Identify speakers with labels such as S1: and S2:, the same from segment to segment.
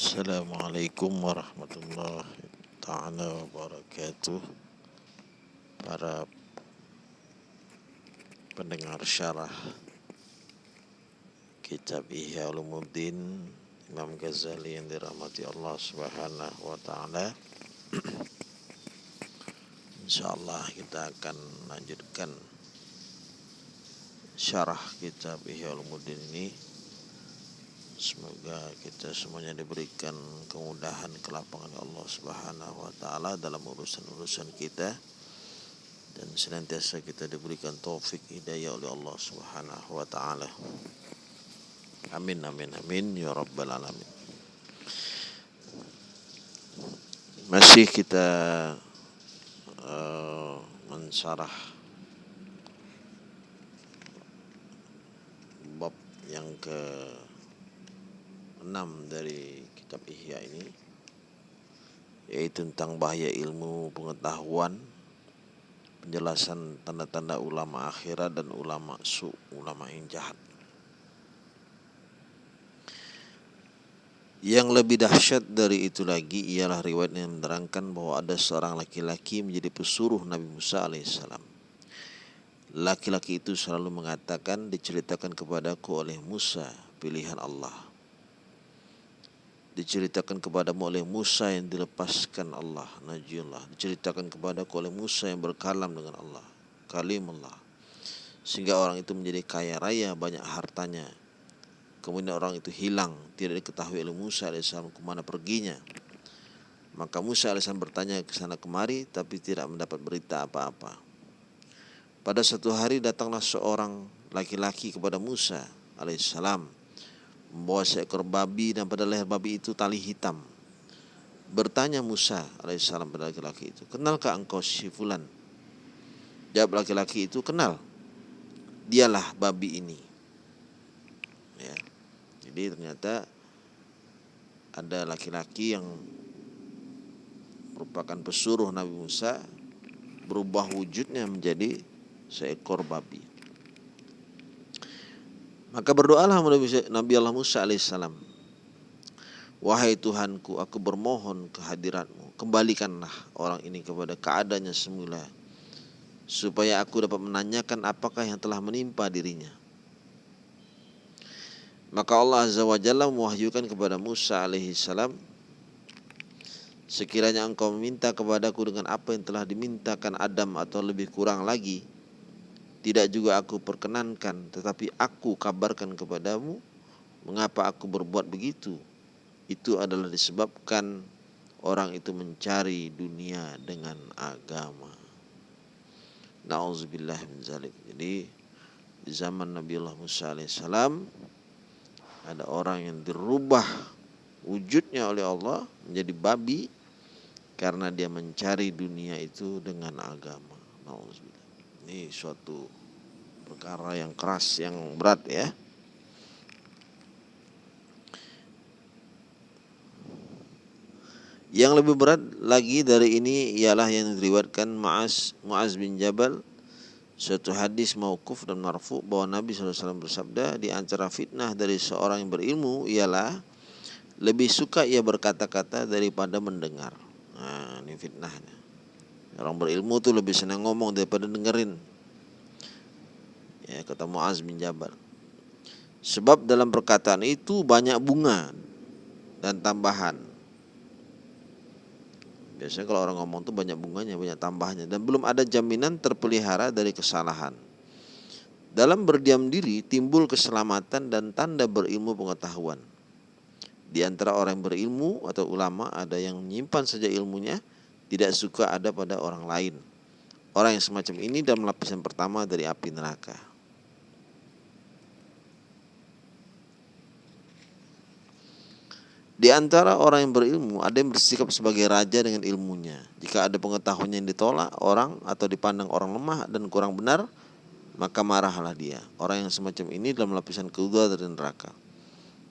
S1: Assalamualaikum warahmatullahi taala wabarakatuh. Para pendengar syarah kitab Ihya Ulumuddin Imam Ghazali yang dirahmati Allah Subhanahu wa taala. Insyaallah kita akan lanjutkan syarah kitab Ihya Ulumuddin ini Semoga kita semuanya diberikan kemudahan kelapangan Allah Subhanahu wa taala dalam urusan-urusan kita dan senantiasa kita diberikan taufik hidayah oleh Allah Subhanahu wa taala. Amin amin amin ya rabbal alamin. Masih kita uh, mensarah bab yang ke 6 dari kitab Ihya ini yaitu tentang bahaya ilmu pengetahuan penjelasan tanda-tanda ulama akhirat dan ulama su ulama yang jahat Yang lebih dahsyat dari itu lagi ialah riwayat yang menerangkan bahwa ada seorang laki-laki menjadi pesuruh Nabi Musa alaihissalam. Laki-laki itu selalu mengatakan diceritakan kepadaku oleh Musa pilihan Allah diceritakan kepadamu oleh Musa yang dilepaskan Allah. Najiyullah diceritakan kepadaku oleh Musa yang berkalam dengan Allah. Kalimullah. Sehingga orang itu menjadi kaya raya banyak hartanya. Kemudian orang itu hilang tidak diketahui oleh Musa alaihissalam ke mana perginya. Maka Musa alaihissalam bertanya ke sana kemari tapi tidak mendapat berita apa-apa. Pada satu hari datanglah seorang laki-laki kepada Musa alaihissalam membawa seekor babi dan pada leher babi itu tali hitam. Bertanya Musa alaihissalam pada laki-laki itu, kenalkah engkau si fulan? Jawab laki-laki itu, kenal. Dialah babi ini. Ya. Jadi ternyata ada laki-laki yang merupakan pesuruh Nabi Musa berubah wujudnya menjadi seekor babi. Maka berdoalah Nabi Allah Musa alaihissalam. Wahai Tuhanku, aku bermohon kehadiratmu. Kembalikanlah orang ini kepada keadaannya semula. Supaya aku dapat menanyakan apakah yang telah menimpa dirinya. Maka Allah Azza wa Jalla mewahyukan kepada Musa alaihissalam. Sekiranya engkau meminta kepadaku dengan apa yang telah dimintakan Adam atau lebih kurang lagi, tidak juga aku perkenankan, tetapi aku kabarkan kepadamu mengapa aku berbuat begitu. Itu adalah disebabkan orang itu mencari dunia dengan agama. Nauzubillah min zalik. Jadi di zaman Nabi Allah Musa alaihissalam ada orang yang dirubah wujudnya oleh Allah menjadi babi karena dia mencari dunia itu dengan agama. Nauzubillah. Ini suatu perkara yang keras, yang berat ya. Yang lebih berat lagi dari ini ialah yang diriwayatkan Muaz Muaz bin Jabal suatu hadis mauquf dan marfu bahwa Nabi SAW bersabda di antara fitnah dari seorang yang berilmu ialah lebih suka ia berkata-kata daripada mendengar. Nah, ini fitnahnya. Orang berilmu tuh lebih senang ngomong daripada dengerin. Ya, kata Muaz bin Jabal. Sebab dalam perkataan itu banyak bunga dan tambahan. Biasanya kalau orang ngomong tuh banyak bunganya, banyak tambahnya dan belum ada jaminan terpelihara dari kesalahan. Dalam berdiam diri timbul keselamatan dan tanda berilmu pengetahuan. Di antara orang berilmu atau ulama ada yang menyimpan saja ilmunya, tidak suka ada pada orang lain. Orang yang semacam ini dalam lapisan pertama dari api neraka. Di antara orang yang berilmu ada yang bersikap sebagai raja dengan ilmunya. Jika ada pengetahuan yang ditolak orang atau dipandang orang lemah dan kurang benar, maka marahlah dia. Orang yang semacam ini dalam lapisan kedua dari neraka.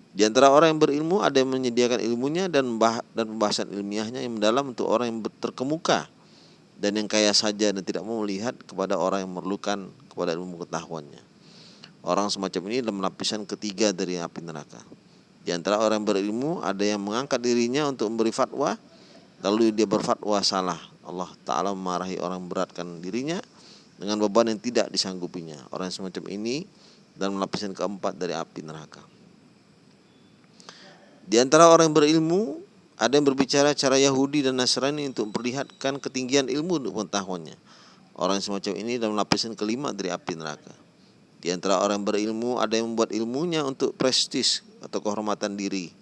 S1: Di antara orang yang berilmu ada yang menyediakan ilmunya dan dan pembahasan ilmiahnya yang mendalam untuk orang yang terkemuka dan yang kaya saja dan tidak mau melihat kepada orang yang memerlukan kepada ilmu pengetahuannya. Orang semacam ini dalam lapisan ketiga dari api neraka. Di antara orang berilmu ada yang mengangkat dirinya untuk memberi fatwa lalu dia berfatwa salah. Allah Ta'ala memarahi orang beratkan dirinya dengan beban yang tidak disanggupinya. Orang semacam ini dan lapisan keempat dari api neraka. Di antara orang yang berilmu ada yang berbicara cara Yahudi dan Nasrani untuk memperlihatkan ketinggian ilmu untuk pengetahuannya. Orang semacam ini dalam lapisan kelima dari api neraka. Di antara orang berilmu ada yang membuat ilmunya untuk prestis atau kehormatan diri,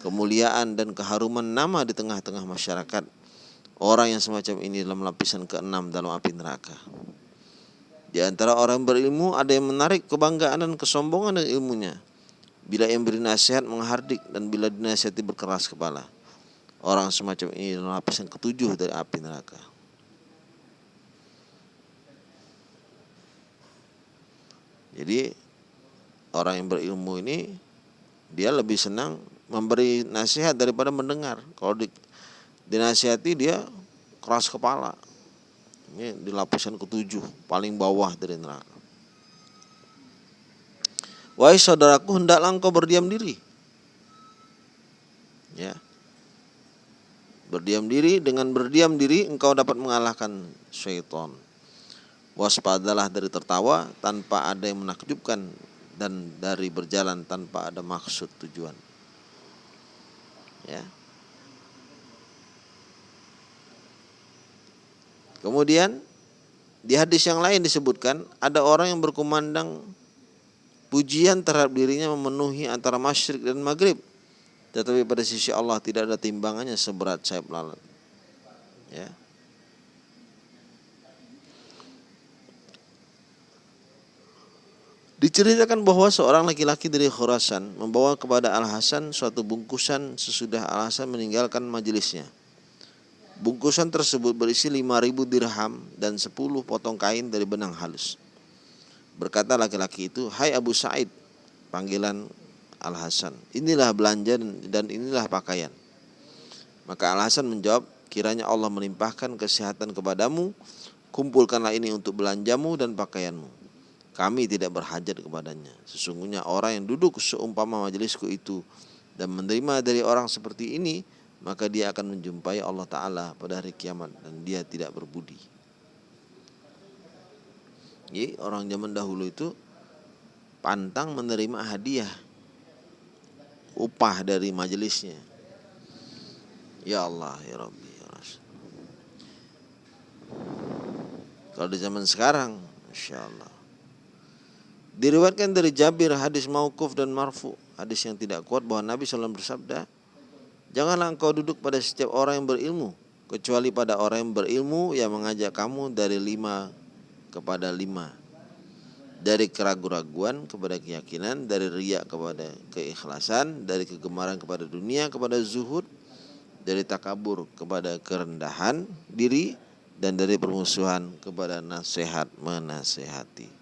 S1: kemuliaan dan keharuman nama di tengah-tengah masyarakat. Orang yang semacam ini dalam lapisan keenam dalam api neraka. Di antara orang berilmu ada yang menarik kebanggaan dan kesombongan dengan ilmunya. Bila yang beri nasihat menghardik dan bila dinasihati berkeras kepala. Orang semacam ini dalam lapisan ketujuh dari api neraka. Jadi orang yang berilmu ini dia lebih senang memberi nasihat daripada mendengar. Kalau di, dinasihati dia keras kepala. Ini di lapisan ketujuh paling bawah dari neraka. Wahai saudaraku hendaklah engkau berdiam diri. Ya. Berdiam diri dengan berdiam diri engkau dapat mengalahkan syaitan. Waspadalah dari tertawa tanpa ada yang menakjubkan dan dari berjalan tanpa ada maksud tujuan. Ya. Kemudian di hadis yang lain disebutkan ada orang yang berkumandang pujian terhadap dirinya memenuhi antara masyrik dan maghrib tetapi pada sisi Allah tidak ada timbangannya seberat sayap lalat. Ya. Diceritakan bahwa seorang laki-laki dari Khurasan membawa kepada Al-Hasan suatu bungkusan sesudah Al-Hasan meninggalkan majelisnya. Bungkusan tersebut berisi 5000 dirham dan 10 potong kain dari benang halus. Berkata laki-laki itu, "Hai Abu Said," panggilan Al Hasan. Inilah belanja dan inilah pakaian. Maka Al Hasan menjawab, kiranya Allah melimpahkan kesehatan kepadamu, kumpulkanlah ini untuk belanjamu dan pakaianmu. Kami tidak berhajat kepadanya. Sesungguhnya orang yang duduk seumpama majelisku itu dan menerima dari orang seperti ini, maka dia akan menjumpai Allah Ta'ala pada hari kiamat dan dia tidak berbudi. Jadi orang zaman dahulu itu pantang menerima hadiah upah dari majelisnya. Ya Allah, ya Rabbi, ya. Kalau di zaman sekarang, Insya Allah. Diriwayatkan dari Jabir hadis maukuf dan marfu, hadis yang tidak kuat bahwa Nabi SAW bersabda, Janganlah engkau duduk pada setiap orang yang berilmu, kecuali pada orang yang berilmu yang mengajak kamu dari lima kepada lima dari keraguan-raguan kepada keyakinan, dari riak kepada keikhlasan, dari kegemaran kepada dunia kepada zuhud, dari takabur kepada kerendahan diri dan dari permusuhan kepada nasihat menasehati.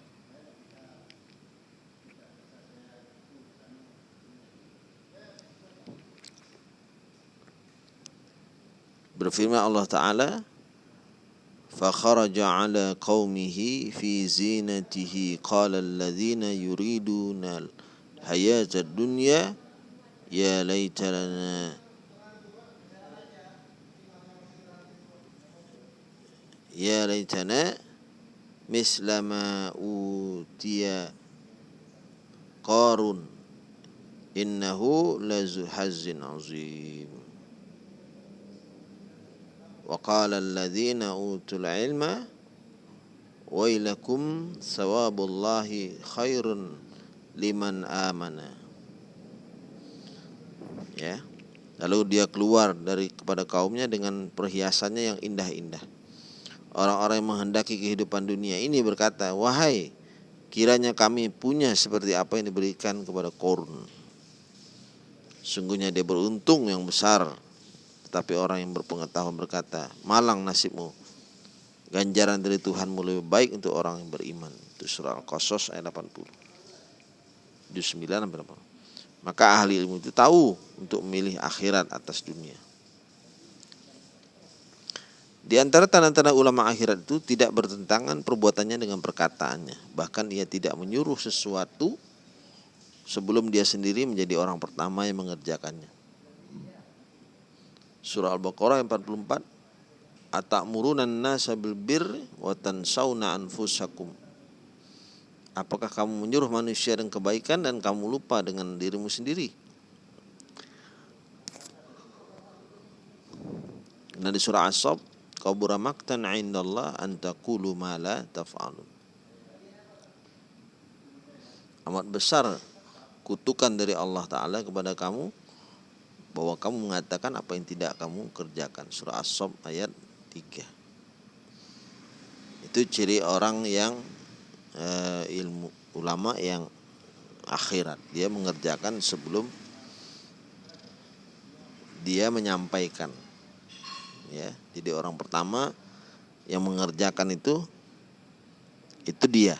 S1: Berfirman Allah Ta'ala فخرج على قومه في زينته. قال الذين يريدون الحياة الدنيا يا ليت لنا يا ليتنا مثل ما أوتي قارون إنه لذو حز عظيم. وقال الذين أوتوا العلم ويلكم ثواب الله خير liman amana ya lalu dia keluar dari kepada kaumnya dengan perhiasannya yang indah-indah orang-orang yang menghendaki kehidupan dunia ini berkata wahai kiranya kami punya seperti apa yang diberikan kepada korun sungguhnya dia beruntung yang besar tetapi orang yang berpengetahuan berkata, malang nasibmu. Ganjaran dari Tuhanmu lebih baik untuk orang yang beriman. Itu surah Al-Qasas ayat 80. Juz 9 berapa? Maka ahli ilmu itu tahu untuk memilih akhirat atas dunia. Di antara tanda-tanda ulama akhirat itu tidak bertentangan perbuatannya dengan perkataannya. Bahkan ia tidak menyuruh sesuatu sebelum dia sendiri menjadi orang pertama yang mengerjakannya. Surah Al-Baqarah 44 Ata'murunan nasa bil birri wa tansawna anfusakum. Apakah kamu menyuruh manusia dengan kebaikan dan kamu lupa dengan dirimu sendiri? Nah di surah As-Sab, kabura maktan 'indallah an taqulu ma la taf'alun. Amat besar kutukan dari Allah Ta'ala kepada kamu bahwa kamu mengatakan apa yang tidak kamu kerjakan. Surah As-Sob ayat 3. Itu ciri orang yang e, ilmu ulama yang akhirat. Dia mengerjakan sebelum dia menyampaikan. Ya, jadi orang pertama yang mengerjakan itu itu dia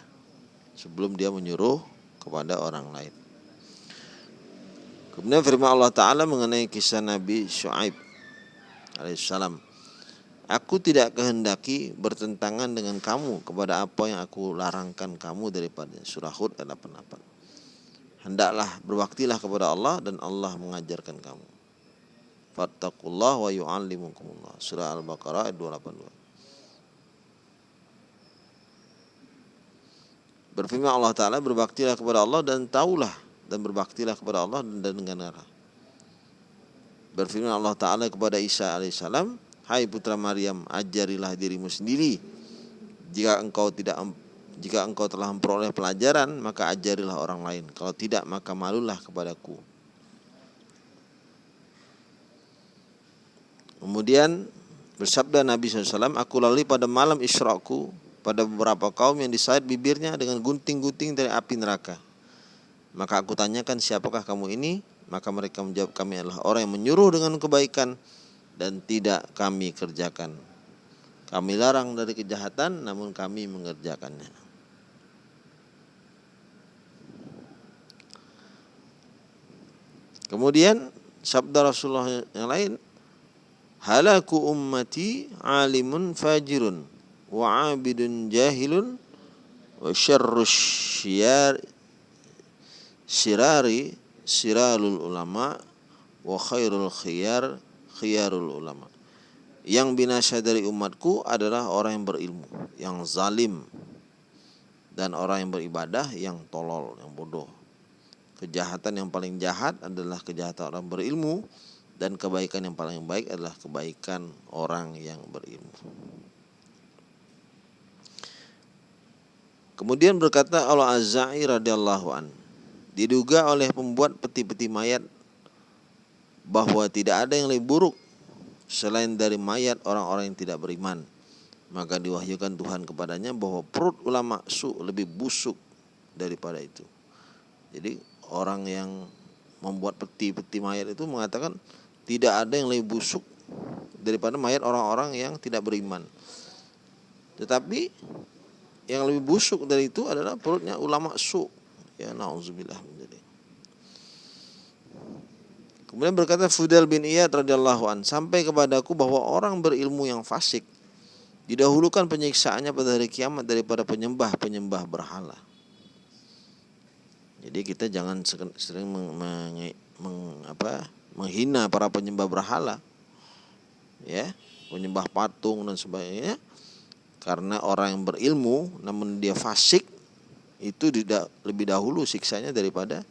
S1: sebelum dia menyuruh kepada orang lain. Kemudian firman Allah Ta'ala mengenai kisah Nabi Shu'aib alaihissalam. Aku tidak kehendaki bertentangan dengan kamu kepada apa yang aku larangkan kamu daripada surah Hud ayat 88. Hendaklah berbaktilah kepada Allah dan Allah mengajarkan kamu. Fattakullah wa yu'allimukumullah. Surah Al-Baqarah ayat 282. Berfirman Allah Ta'ala berbaktilah kepada Allah dan taulah dan berbaktilah kepada Allah dan dengan arah. Berfirman Allah Ta'ala kepada Isa alaihissalam, Hai putra Maryam, ajarilah dirimu sendiri. Jika engkau tidak jika engkau telah memperoleh pelajaran, maka ajarilah orang lain. Kalau tidak, maka malulah kepadaku. Kemudian bersabda Nabi SAW, aku lalui pada malam israku pada beberapa kaum yang disayat bibirnya dengan gunting-gunting dari api neraka. Maka aku tanyakan siapakah kamu ini? Maka mereka menjawab kami adalah orang yang menyuruh dengan kebaikan dan tidak kami kerjakan. Kami larang dari kejahatan namun kami mengerjakannya. Kemudian sabda Rasulullah yang lain, halaku ummati alimun fajirun wa abidun jahilun wa syarrus syiyar sirari siralul ulama wa khairul khiyar khiyarul ulama. Yang binasa dari umatku adalah orang yang berilmu yang zalim dan orang yang beribadah yang tolol yang bodoh. Kejahatan yang paling jahat adalah kejahatan orang berilmu dan kebaikan yang paling baik adalah kebaikan orang yang berilmu. Kemudian berkata Allah Azza'i radhiyallahu an, diduga oleh pembuat peti-peti mayat bahwa tidak ada yang lebih buruk selain dari mayat orang-orang yang tidak beriman. Maka diwahyukan Tuhan kepadanya bahwa perut ulama su lebih busuk daripada itu. Jadi orang yang membuat peti-peti mayat itu mengatakan tidak ada yang lebih busuk daripada mayat orang-orang yang tidak beriman. Tetapi yang lebih busuk dari itu adalah perutnya ulama su ya nauzubillah kemudian berkata Fudel bin Iyad radhiyallahu an sampai kepadaku bahwa orang berilmu yang fasik didahulukan penyiksaannya pada hari kiamat daripada penyembah-penyembah berhala. Jadi kita jangan sering meng, meng, meng, apa, menghina para penyembah berhala ya. Penyembah patung dan sebagainya karena orang yang berilmu namun dia fasik itu lebih dahulu siksanya daripada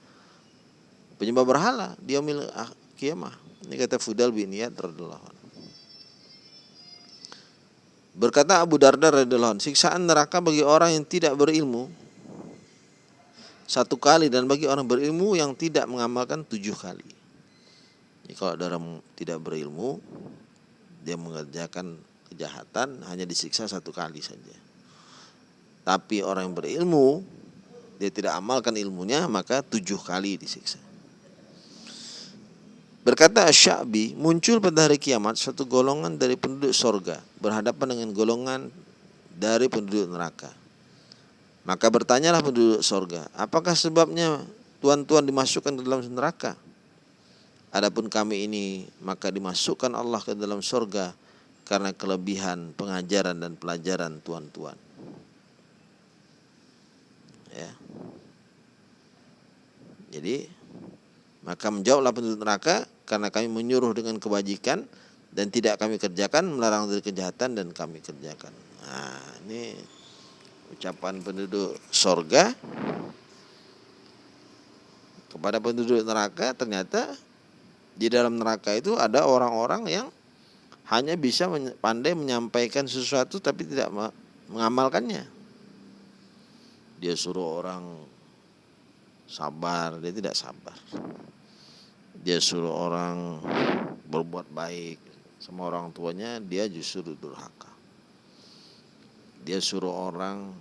S1: penyembah berhala dia milik ah, kiamah ini kata Fudal bin Iyad radhiyallahu Berkata Abu Darda radhiyallahu siksaan neraka bagi orang yang tidak berilmu satu kali dan bagi orang berilmu yang tidak mengamalkan tujuh kali. Jadi kalau dalam tidak berilmu dia mengerjakan kejahatan hanya disiksa satu kali saja. Tapi orang yang berilmu, dia tidak amalkan ilmunya, maka tujuh kali disiksa. Berkata Asyabi, muncul pada hari kiamat satu golongan dari penduduk sorga berhadapan dengan golongan dari penduduk neraka. Maka bertanyalah penduduk sorga, apakah sebabnya tuan-tuan dimasukkan ke dalam neraka? Adapun kami ini maka dimasukkan Allah ke dalam sorga karena kelebihan pengajaran dan pelajaran tuan-tuan. Ya. Jadi maka menjawablah penduduk neraka karena kami menyuruh dengan kebajikan dan tidak kami kerjakan melarang dari kejahatan dan kami kerjakan. Nah, ini ucapan penduduk sorga kepada penduduk neraka ternyata di dalam neraka itu ada orang-orang yang hanya bisa pandai menyampaikan sesuatu tapi tidak mengamalkannya. Dia suruh orang sabar, dia tidak sabar. Dia suruh orang berbuat baik sama orang tuanya, dia justru durhaka. Dia suruh orang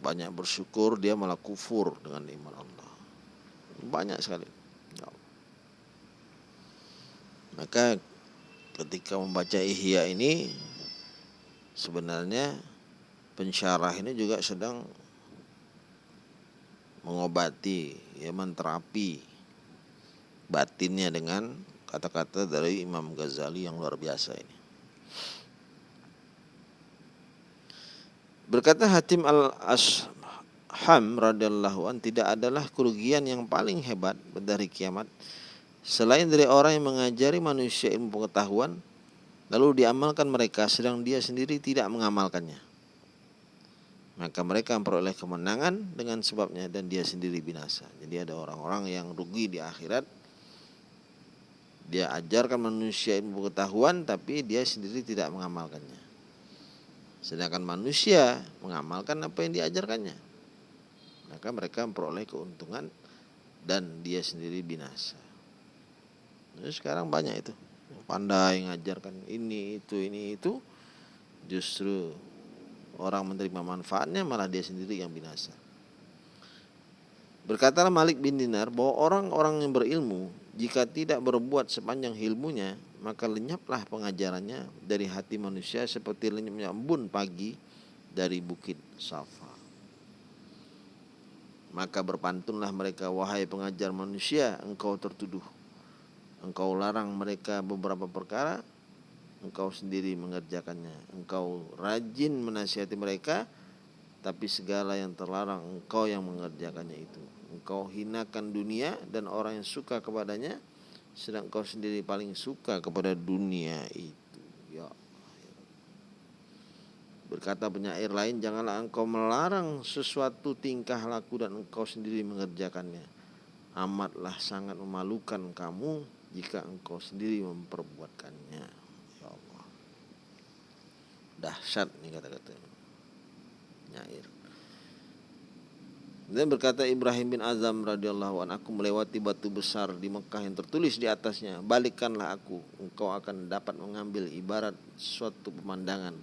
S1: banyak bersyukur, dia malah kufur dengan iman Allah. Banyak sekali. Ya Maka ketika membaca Ihya ini sebenarnya pensyarah ini juga sedang mengobati ya menterapi batinnya dengan kata-kata dari Imam Ghazali yang luar biasa ini. Berkata Hatim al-Asham radhiyallahu an tidak adalah kerugian yang paling hebat dari kiamat selain dari orang yang mengajari manusia ilmu pengetahuan lalu diamalkan mereka sedang dia sendiri tidak mengamalkannya maka mereka memperoleh kemenangan dengan sebabnya dan dia sendiri binasa. Jadi ada orang-orang yang rugi di akhirat. Dia ajarkan manusia ilmu pengetahuan tapi dia sendiri tidak mengamalkannya. Sedangkan manusia mengamalkan apa yang diajarkannya. Maka mereka memperoleh keuntungan dan dia sendiri binasa. Jadi sekarang banyak itu. Pandai mengajarkan ini, itu, ini, itu. Justru orang menerima manfaatnya malah dia sendiri yang binasa. Berkatalah Malik bin Dinar bahwa orang-orang yang berilmu jika tidak berbuat sepanjang ilmunya maka lenyaplah pengajarannya dari hati manusia seperti lenyapnya embun pagi dari bukit Safa. Maka berpantunlah mereka wahai pengajar manusia engkau tertuduh. Engkau larang mereka beberapa perkara engkau sendiri mengerjakannya. Engkau rajin menasihati mereka, tapi segala yang terlarang engkau yang mengerjakannya itu. Engkau hinakan dunia dan orang yang suka kepadanya, sedang engkau sendiri paling suka kepada dunia itu. Ya. Berkata penyair lain, janganlah engkau melarang sesuatu tingkah laku dan engkau sendiri mengerjakannya. Amatlah sangat memalukan kamu jika engkau sendiri memperbuatkannya dahsyat nih kata-kata nyair. Dan berkata Ibrahim bin Azam radhiyallahu an aku melewati batu besar di Mekah yang tertulis di atasnya. Balikkanlah aku engkau akan dapat mengambil ibarat suatu pemandangan.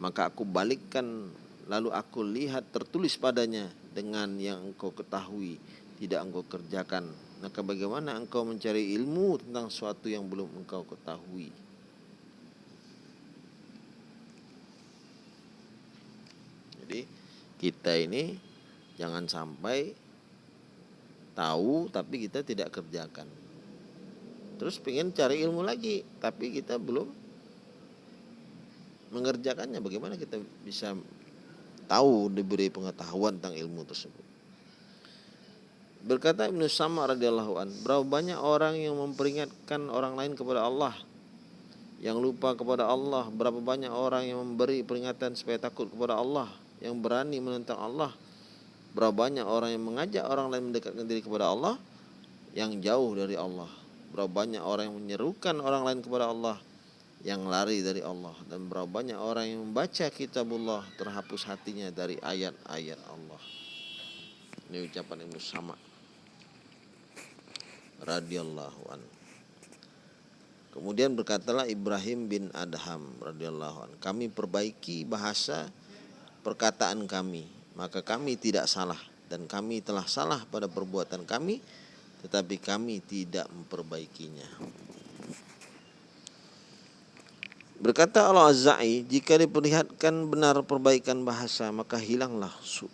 S1: Maka aku balikkan lalu aku lihat tertulis padanya dengan yang engkau ketahui tidak engkau kerjakan. Maka bagaimana engkau mencari ilmu tentang suatu yang belum engkau ketahui Jadi kita ini jangan sampai tahu tapi kita tidak kerjakan. Terus pengen cari ilmu lagi tapi kita belum mengerjakannya. Bagaimana kita bisa tahu diberi pengetahuan tentang ilmu tersebut? Berkata Ibnu Sama radhiyallahu an, berapa banyak orang yang memperingatkan orang lain kepada Allah yang lupa kepada Allah, berapa banyak orang yang memberi peringatan supaya takut kepada Allah, yang berani menentang Allah. Berapa banyak orang yang mengajak orang lain mendekatkan diri kepada Allah yang jauh dari Allah. Berapa banyak orang yang menyerukan orang lain kepada Allah yang lari dari Allah. Dan berapa banyak orang yang membaca kitabullah terhapus hatinya dari ayat-ayat Allah. Ini ucapan Ibnu Sama radhiyallahu an Kemudian berkatalah Ibrahim bin Adham radhiyallahu an kami perbaiki bahasa perkataan kami, maka kami tidak salah dan kami telah salah pada perbuatan kami, tetapi kami tidak memperbaikinya. Berkata Allah Azza'i, jika diperlihatkan benar perbaikan bahasa, maka hilanglah su.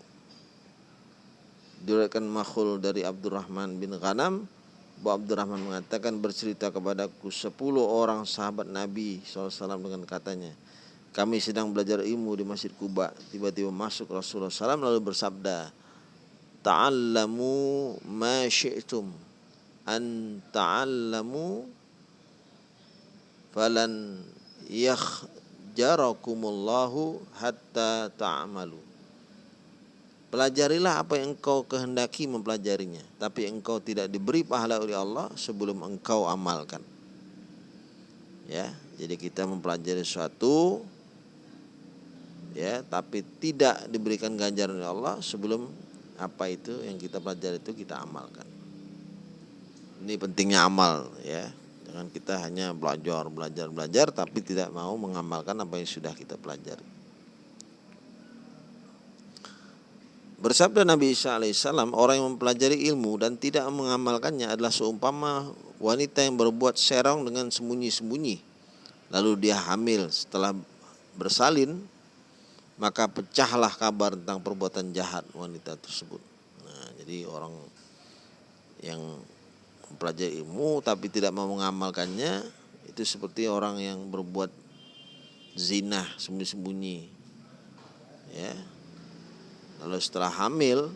S1: Diriwayatkan makhul dari Abdurrahman bin Ghanam, bahwa Abdurrahman mengatakan bercerita kepadaku sepuluh orang sahabat Nabi SAW dengan katanya, kami sedang belajar ilmu di Masjid Kuba. Tiba-tiba masuk Rasulullah SAW lalu bersabda, ta'allamu ma syi'tum. An ta'allamu falan yakhjarakumullahu hatta ta'amalu. Pelajarilah apa yang engkau kehendaki mempelajarinya Tapi engkau tidak diberi pahala oleh Allah sebelum engkau amalkan. Ya, jadi kita mempelajari sesuatu ya tapi tidak diberikan ganjaran oleh Allah sebelum apa itu yang kita pelajari itu kita amalkan. Ini pentingnya amal ya. Jangan kita hanya belajar belajar belajar tapi tidak mau mengamalkan apa yang sudah kita pelajari. Bersabda Nabi Isa alaihissalam, orang yang mempelajari ilmu dan tidak mengamalkannya adalah seumpama wanita yang berbuat serong dengan sembunyi-sembunyi. Lalu dia hamil setelah bersalin maka pecahlah kabar tentang perbuatan jahat wanita tersebut. Nah, jadi orang yang mempelajari ilmu tapi tidak mau mengamalkannya itu seperti orang yang berbuat zina sembunyi-sembunyi. Ya. Lalu setelah hamil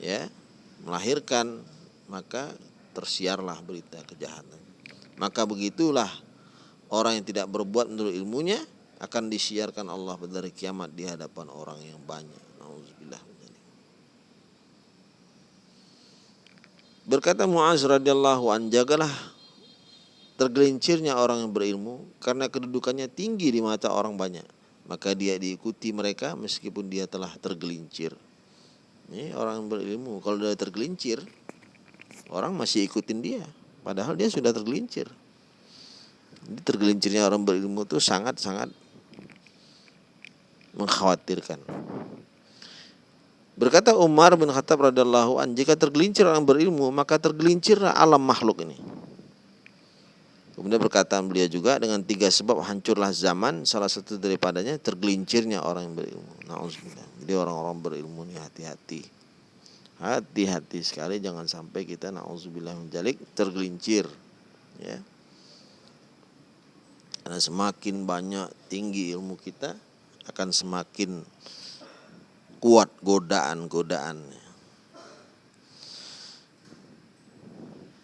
S1: ya, melahirkan maka tersiarlah berita kejahatan. Maka begitulah orang yang tidak berbuat menurut ilmunya akan disiarkan Allah pada hari kiamat di hadapan orang yang banyak. Berkata Muaz radhiyallahu an, jagalah tergelincirnya orang yang berilmu karena kedudukannya tinggi di mata orang banyak. Maka dia diikuti mereka meskipun dia telah tergelincir. Ini orang yang berilmu, kalau dia tergelincir, orang masih ikutin dia. Padahal dia sudah tergelincir. Jadi tergelincirnya orang berilmu itu sangat-sangat mengkhawatirkan. Berkata Umar bin Khattab radhiyallahu an, jika tergelincir orang berilmu, maka tergelincirlah alam makhluk ini. Kemudian perkataan beliau juga dengan tiga sebab hancurlah zaman, salah satu daripadanya tergelincirnya orang yang berilmu. Nauzubillah. Jadi orang-orang berilmu ini hati-hati. Hati-hati sekali jangan sampai kita nauzubillah menjalik tergelincir. Ya. Karena semakin banyak tinggi ilmu kita, akan semakin kuat godaan-godaan.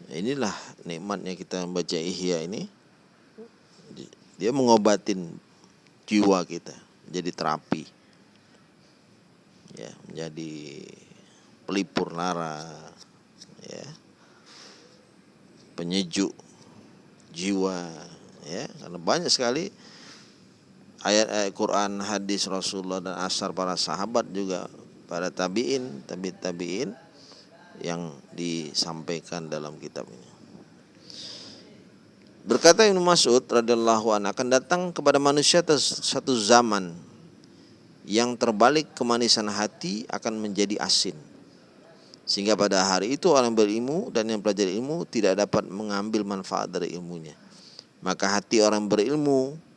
S1: Inilah nikmatnya kita membaca Ihya ini. Dia mengobatin jiwa kita jadi terapi. Ya, menjadi pelipur lara ya. Penyejuk jiwa ya, karena banyak sekali ayat-ayat Quran, hadis Rasulullah dan asar para sahabat juga para tabiin, tabi tabiin yang disampaikan dalam kitab ini. Berkata Ibnu Mas'ud radhiyallahu anhu akan datang kepada manusia satu zaman yang terbalik kemanisan hati akan menjadi asin. Sehingga pada hari itu orang berilmu dan yang belajar ilmu tidak dapat mengambil manfaat dari ilmunya. Maka hati orang berilmu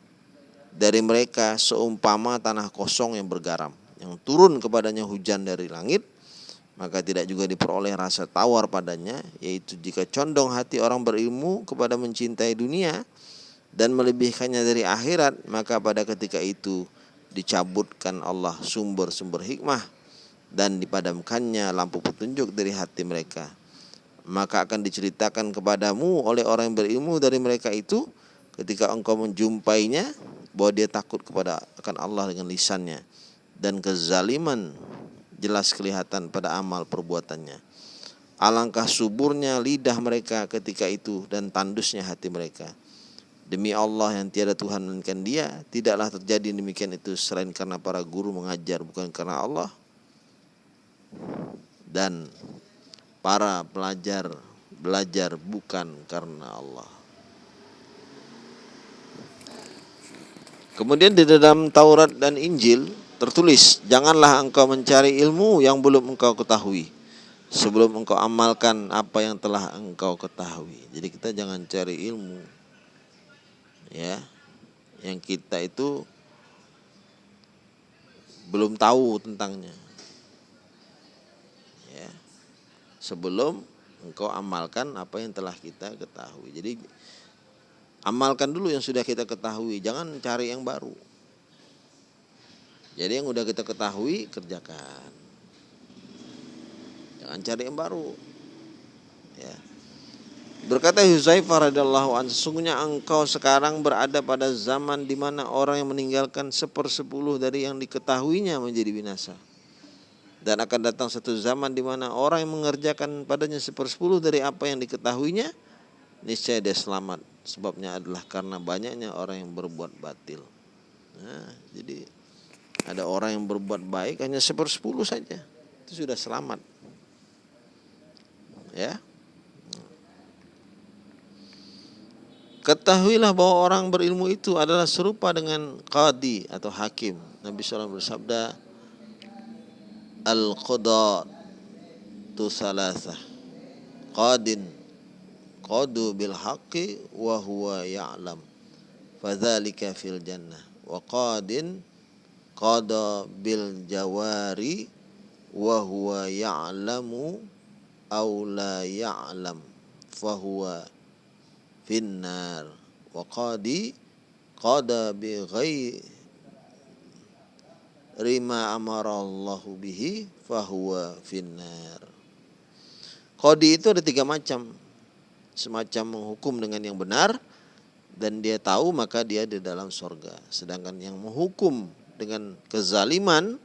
S1: dari mereka seumpama tanah kosong yang bergaram yang turun kepadanya hujan dari langit maka tidak juga diperoleh rasa tawar padanya yaitu jika condong hati orang berilmu kepada mencintai dunia dan melebihkannya dari akhirat maka pada ketika itu dicabutkan Allah sumber-sumber hikmah dan dipadamkannya lampu petunjuk dari hati mereka. Maka akan diceritakan kepadamu oleh orang yang berilmu dari mereka itu ketika engkau menjumpainya bahwa dia takut kepada akan Allah dengan lisannya dan kezaliman jelas kelihatan pada amal perbuatannya. Alangkah suburnya lidah mereka ketika itu dan tandusnya hati mereka. Demi Allah yang tiada Tuhan melainkan Dia, tidaklah terjadi demikian itu selain karena para guru mengajar bukan karena Allah dan para pelajar belajar bukan karena Allah. Kemudian di dalam Taurat dan Injil tertulis, janganlah engkau mencari ilmu yang belum engkau ketahui sebelum engkau amalkan apa yang telah engkau ketahui. Jadi kita jangan cari ilmu ya yang kita itu belum tahu tentangnya. Ya. Sebelum engkau amalkan apa yang telah kita ketahui. Jadi Amalkan dulu yang sudah kita ketahui, jangan cari yang baru. Jadi yang sudah kita ketahui kerjakan. Jangan cari yang baru. Ya. Berkata Huzaifah radhiyallahu anhu, sesungguhnya engkau sekarang berada pada zaman di mana orang yang meninggalkan sepersepuluh dari yang diketahuinya menjadi binasa. Dan akan datang satu zaman di mana orang yang mengerjakan padanya sepersepuluh dari apa yang diketahuinya, niscaya dia selamat. Sebabnya adalah karena banyaknya orang yang berbuat batil. Nah, jadi ada orang yang berbuat baik hanya sepersepuluh saja, itu sudah selamat. Ya, Ketahuilah bahwa orang berilmu itu adalah serupa dengan qadi atau hakim. Nabi SAW bersabda, Al-qada tu salasah. Qadin qadu bil haqqi wa huwa ya'lam. Fadzalika fil jannah. Wa qadin qada bil jawari wa huwa ya'lamu aw la ya'lam. Fahuwa finnar wa qadi qada bi ghairi ma amara Allah bihi fahuwa finnar Qadi itu ada tiga macam semacam menghukum dengan yang benar dan dia tahu maka dia di dalam sorga sedangkan yang menghukum dengan kezaliman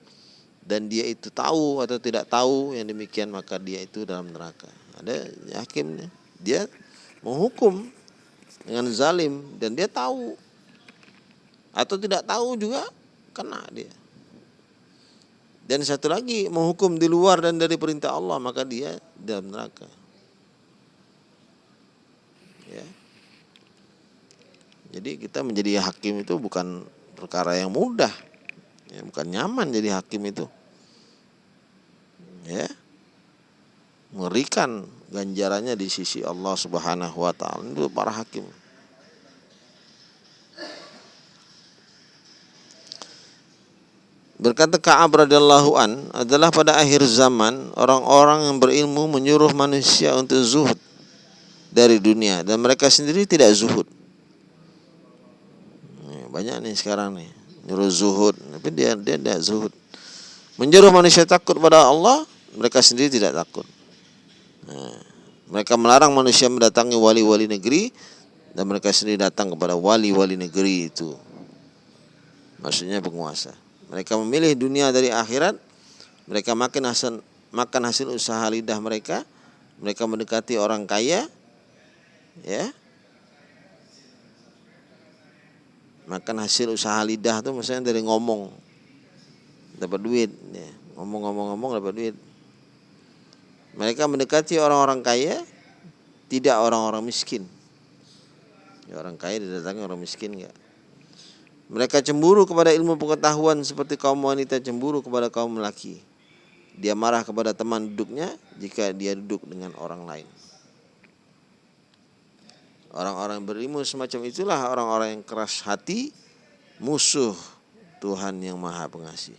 S1: dan dia itu tahu atau tidak tahu yang demikian maka dia itu dalam neraka ada hakimnya dia menghukum dengan zalim dan dia tahu atau tidak tahu juga kena dia. Dan satu lagi menghukum di luar dan dari perintah Allah maka dia dalam neraka. Jadi kita menjadi hakim itu bukan perkara yang mudah. Ya, bukan nyaman jadi hakim itu. Ya. Mengerikan ganjarannya di sisi Allah Subhanahu wa taala itu para hakim. Berkata Ka'ab radhiyallahu an adalah pada akhir zaman orang-orang yang berilmu menyuruh manusia untuk zuhud dari dunia dan mereka sendiri tidak zuhud. Banyak nih sekarang nih nyuruh zuhud tapi dia dia tidak zuhud. Menyuruh manusia takut pada Allah, mereka sendiri tidak takut. Nah, mereka melarang manusia mendatangi wali-wali negeri dan mereka sendiri datang kepada wali-wali negeri itu. Maksudnya penguasa. Mereka memilih dunia dari akhirat. Mereka makan hasil makan hasil usaha lidah mereka. Mereka mendekati orang kaya. Ya. Makan hasil usaha lidah itu misalnya dari ngomong. Dapat duit, ya. Ngomong-ngomong-ngomong dapat duit. Mereka mendekati orang-orang kaya, tidak orang-orang miskin. Ya, orang kaya didatangi orang miskin enggak. Mereka cemburu kepada ilmu pengetahuan seperti kaum wanita cemburu kepada kaum lelaki. Dia marah kepada teman duduknya jika dia duduk dengan orang lain. Orang-orang berilmu semacam itulah orang-orang yang keras hati, musuh Tuhan yang Maha Pengasih.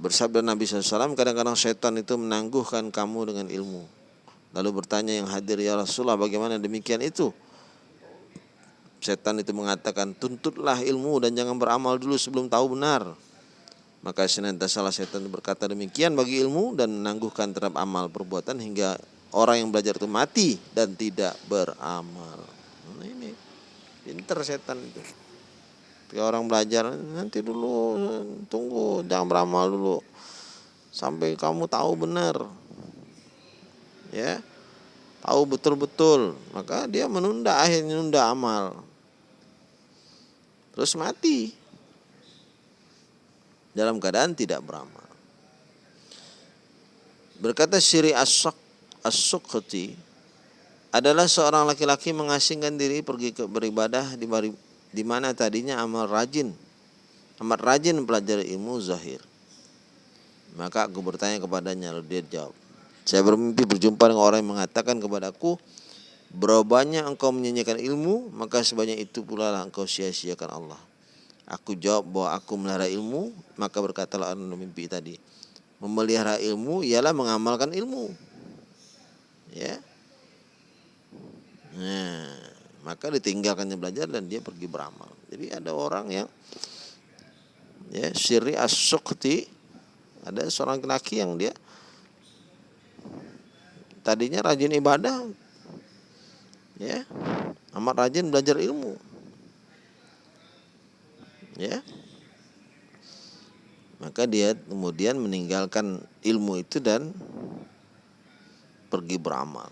S1: Bersabda Nabi SAW, kadang-kadang setan itu menangguhkan kamu dengan ilmu. Lalu bertanya yang hadir, ya Rasulullah bagaimana demikian itu? Setan itu mengatakan, tuntutlah ilmu dan jangan beramal dulu sebelum tahu benar. Maka senantiasa salah setan berkata demikian bagi ilmu dan menangguhkan terhadap amal perbuatan hingga orang yang belajar itu mati dan tidak beramal. Nah ini pinter setan itu. Ketika orang belajar nanti dulu tunggu jangan beramal dulu sampai kamu tahu benar. Ya. Tahu betul-betul, maka dia menunda akhirnya menunda amal. Terus mati dalam keadaan tidak beramal. Berkata Syiri As-Sok As-Sukhti adalah seorang laki-laki mengasingkan diri pergi ke beribadah di di mana tadinya amal rajin. Amat rajin mempelajari ilmu zahir. Maka aku bertanya kepadanya lalu dia jawab saya bermimpi berjumpa dengan orang yang mengatakan kepadaku Berapa banyak engkau menyanyikan ilmu Maka sebanyak itu pula lah engkau sia-siakan Allah Aku jawab bahwa aku melihara ilmu Maka berkatalah orang mimpi tadi Memelihara ilmu ialah mengamalkan ilmu Ya. Nah maka ditinggalkannya belajar dan dia pergi beramal. Jadi ada orang yang ya siri as ada seorang laki yang dia tadinya rajin ibadah ya amat rajin belajar ilmu. Ya. Maka dia kemudian meninggalkan ilmu itu dan pergi beramal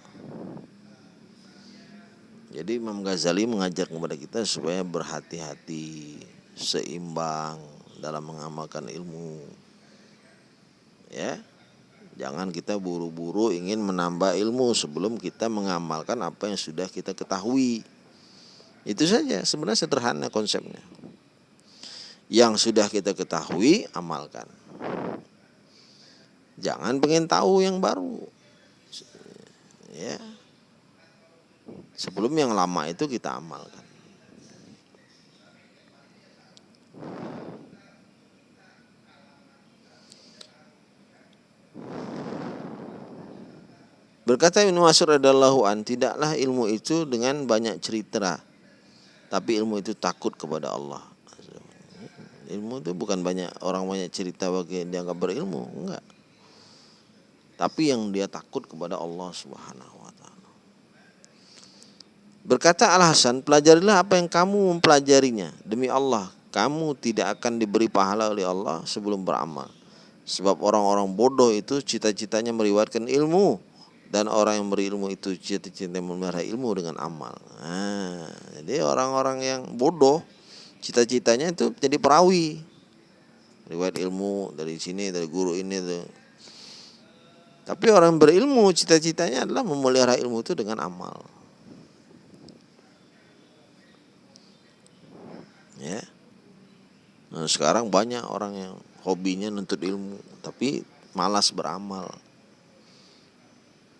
S1: jadi Imam Ghazali mengajar kepada kita supaya berhati-hati, seimbang dalam mengamalkan ilmu. Ya. Jangan kita buru-buru ingin menambah ilmu sebelum kita mengamalkan apa yang sudah kita ketahui. Itu saja, sebenarnya sederhana konsepnya. Yang sudah kita ketahui, amalkan. Jangan pengen tahu yang baru. Ya, Sebelum yang lama itu kita amalkan. Berkata Ibnu Mas'ud radhiyallahu an, tidaklah ilmu itu dengan banyak cerita, tapi ilmu itu takut kepada Allah. Ilmu itu bukan banyak orang banyak cerita bagi dianggap berilmu, enggak. Tapi yang dia takut kepada Allah Subhanahu Berkata Al Hasan, pelajarilah apa yang kamu mempelajarinya. Demi Allah, kamu tidak akan diberi pahala oleh Allah sebelum beramal. Sebab orang-orang bodoh itu cita-citanya meriwayatkan ilmu dan orang yang berilmu itu cita-citanya memelihara ilmu dengan amal. Nah, jadi orang-orang yang bodoh cita-citanya itu jadi perawi. Riwayat ilmu dari sini dari guru ini tuh. Tapi orang berilmu cita-citanya adalah memelihara ilmu itu dengan amal. ya. Nah, sekarang banyak orang yang hobinya nuntut ilmu tapi malas beramal.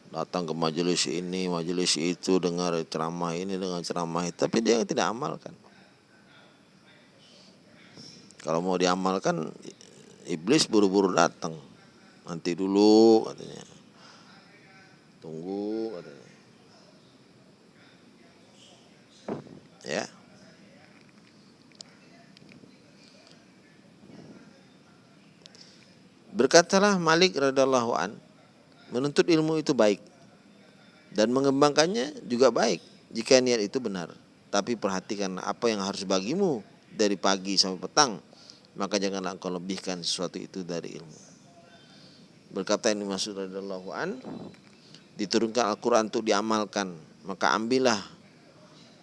S1: Datang ke majelis ini majelis itu dengar ceramah ini dengan ceramah itu tapi dia tidak amalkan. Kalau mau diamalkan iblis buru-buru datang nanti dulu katanya tunggu katanya ya Berkatalah Malik radhiallahu an, menuntut ilmu itu baik dan mengembangkannya juga baik jika niat itu benar. Tapi perhatikan apa yang harus bagimu dari pagi sampai petang, maka janganlah engkau lebihkan sesuatu itu dari ilmu. Berkata ini Masud radhiallahu an, diturunkan Al-Quran untuk diamalkan, maka ambillah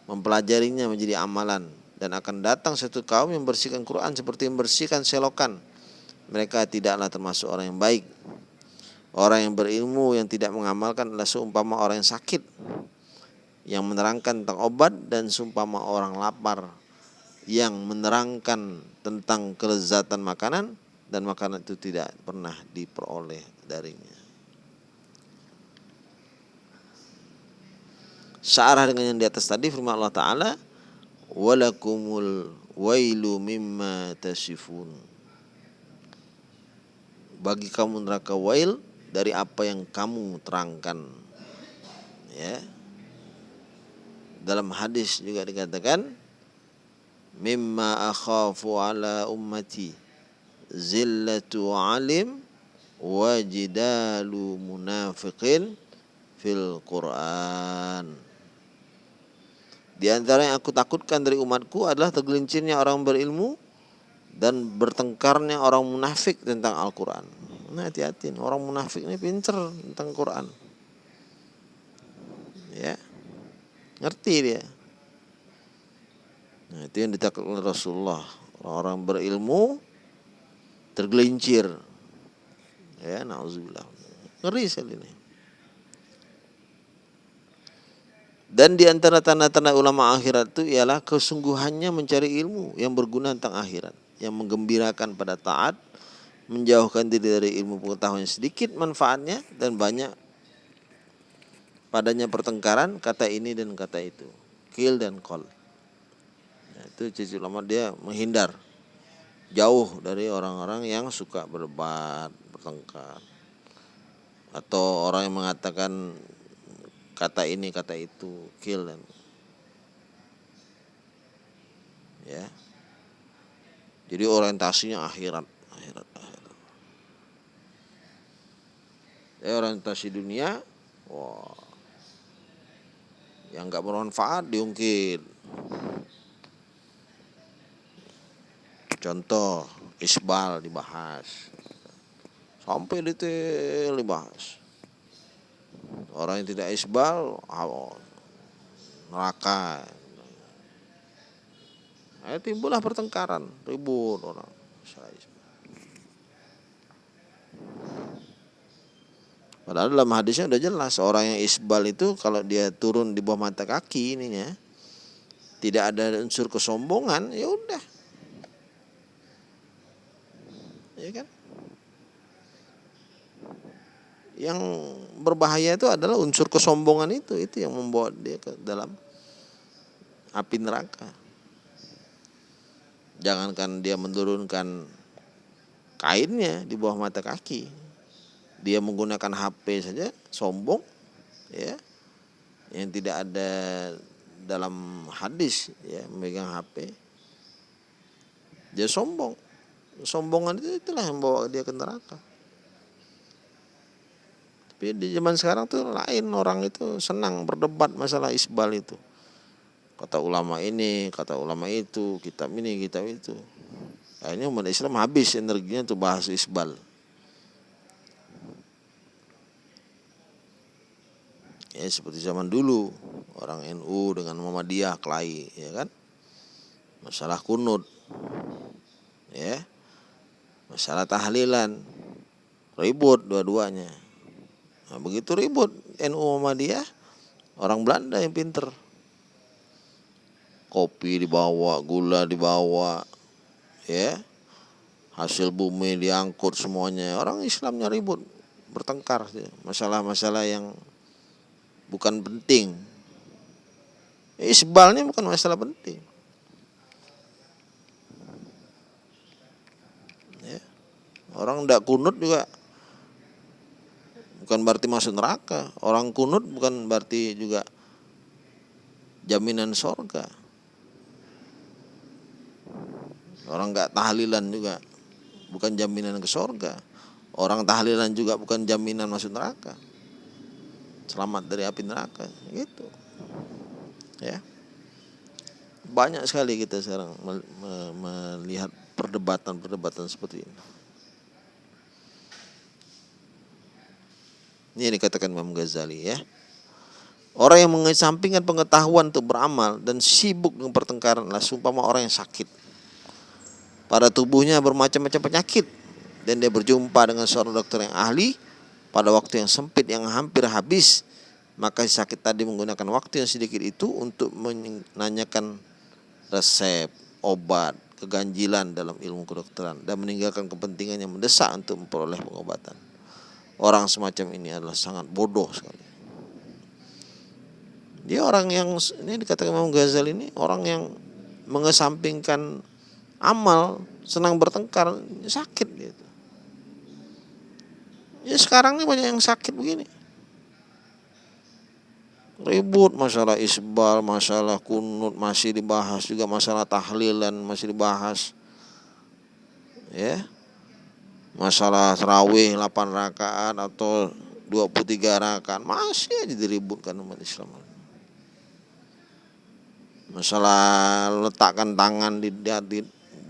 S1: mempelajarinya menjadi amalan dan akan datang satu kaum yang bersihkan Quran seperti membersihkan selokan mereka tidaklah termasuk orang yang baik. Orang yang berilmu yang tidak mengamalkan adalah seumpama orang yang sakit yang menerangkan tentang obat dan seumpama orang lapar yang menerangkan tentang kelezatan makanan dan makanan itu tidak pernah diperoleh darinya. Searah dengan yang di atas tadi firman Allah Ta'ala Walakumul wailu mimma tasifun. Bagi kamu neraka wail dari apa yang kamu terangkan. Ya. Dalam hadis juga dikatakan mimma akhafu ala ummati zillatu alim wajidalu munafiqin fil Quran di antara yang aku takutkan dari umatku adalah tergelincirnya orang berilmu dan bertengkarnya orang munafik tentang Al-Quran. Nah hati-hati, orang munafik ini pincer tentang Quran. Ya, ngerti dia. Nah itu yang ditakutkan Rasulullah. Orang-orang berilmu tergelincir. Ya, nauzubillah. Ngeri sekali ini. Dan di antara tanda-tanda ulama akhirat itu ialah kesungguhannya mencari ilmu yang berguna tentang akhirat yang menggembirakan pada taat, menjauhkan diri dari ilmu pengetahuan yang sedikit manfaatnya dan banyak padanya pertengkaran kata ini dan kata itu, kill dan call. Nah, itu cici lama dia menghindar jauh dari orang-orang yang suka berdebat, bertengkar. Atau orang yang mengatakan kata ini kata itu, kill dan ya jadi orientasinya akhirat, akhirat, akhirat. Jadi orientasi dunia Wah. Yang nggak bermanfaat diungkit. Contoh, isbal dibahas. Sampai detail dibahas. Orang yang tidak isbal, neraka. Nah, timbullah pertengkaran, ribut orang. Padahal dalam hadisnya udah jelas orang yang isbal itu kalau dia turun di bawah mata kaki ininya tidak ada unsur kesombongan ya udah. Ya kan? Yang berbahaya itu adalah unsur kesombongan itu itu yang membawa dia ke dalam api neraka. Jangankan dia menurunkan kainnya di bawah mata kaki, dia menggunakan HP saja sombong ya yang tidak ada dalam hadis ya memegang HP dia sombong sombongan itu itulah yang bawa dia ke neraka. Tapi di zaman sekarang tuh lain orang itu senang berdebat masalah isbal itu. Kata ulama ini kata ulama itu kitab ini kitab itu. Akhirnya umat Islam habis energinya untuk bahas isbal. Ya seperti zaman dulu orang NU dengan Muhammadiyah kelahi ya kan? Masalah kunut ya masalah tahlilan. Ribut dua-duanya. Nah, begitu ribut NU Muhammadiyah orang Belanda yang pinter. Kopi dibawa gula dibawa ya. Hasil bumi diangkut semuanya. Orang Islamnya ribut bertengkar masalah-masalah yang bukan penting. Isbalnya bukan masalah penting. Orang tidak kunut juga bukan berarti masuk neraka. Orang kunut bukan berarti juga jaminan sorga. Orang nggak tahlilan juga bukan jaminan ke sorga. Orang tahlilan juga bukan jaminan masuk neraka selamat dari api neraka gitu ya banyak sekali kita sekarang melihat perdebatan-perdebatan seperti ini ini yang dikatakan Imam Ghazali ya. Orang yang mengesampingkan pengetahuan untuk beramal dan sibuk dengan pertengkaran adalah sumpama orang yang sakit. Pada tubuhnya bermacam-macam penyakit dan dia berjumpa dengan seorang dokter yang ahli pada waktu yang sempit yang hampir habis. Maka si sakit tadi menggunakan waktu yang sedikit itu untuk menanyakan resep obat keganjilan dalam ilmu kedokteran dan meninggalkan kepentingan yang mendesak untuk memperoleh pengobatan orang semacam ini adalah sangat bodoh sekali dia orang yang ini dikatakan Imam Ghazali ini orang yang mengesampingkan amal senang bertengkar sakit gitu Ya sekarang ini banyak yang sakit begini. Ribut masalah isbal, masalah kunut masih dibahas juga masalah tahlilan masih dibahas. Ya. Masalah terawih 8 rakaat atau 23 rakaat masih aja diributkan umat Islam. Masalah letakkan tangan di, di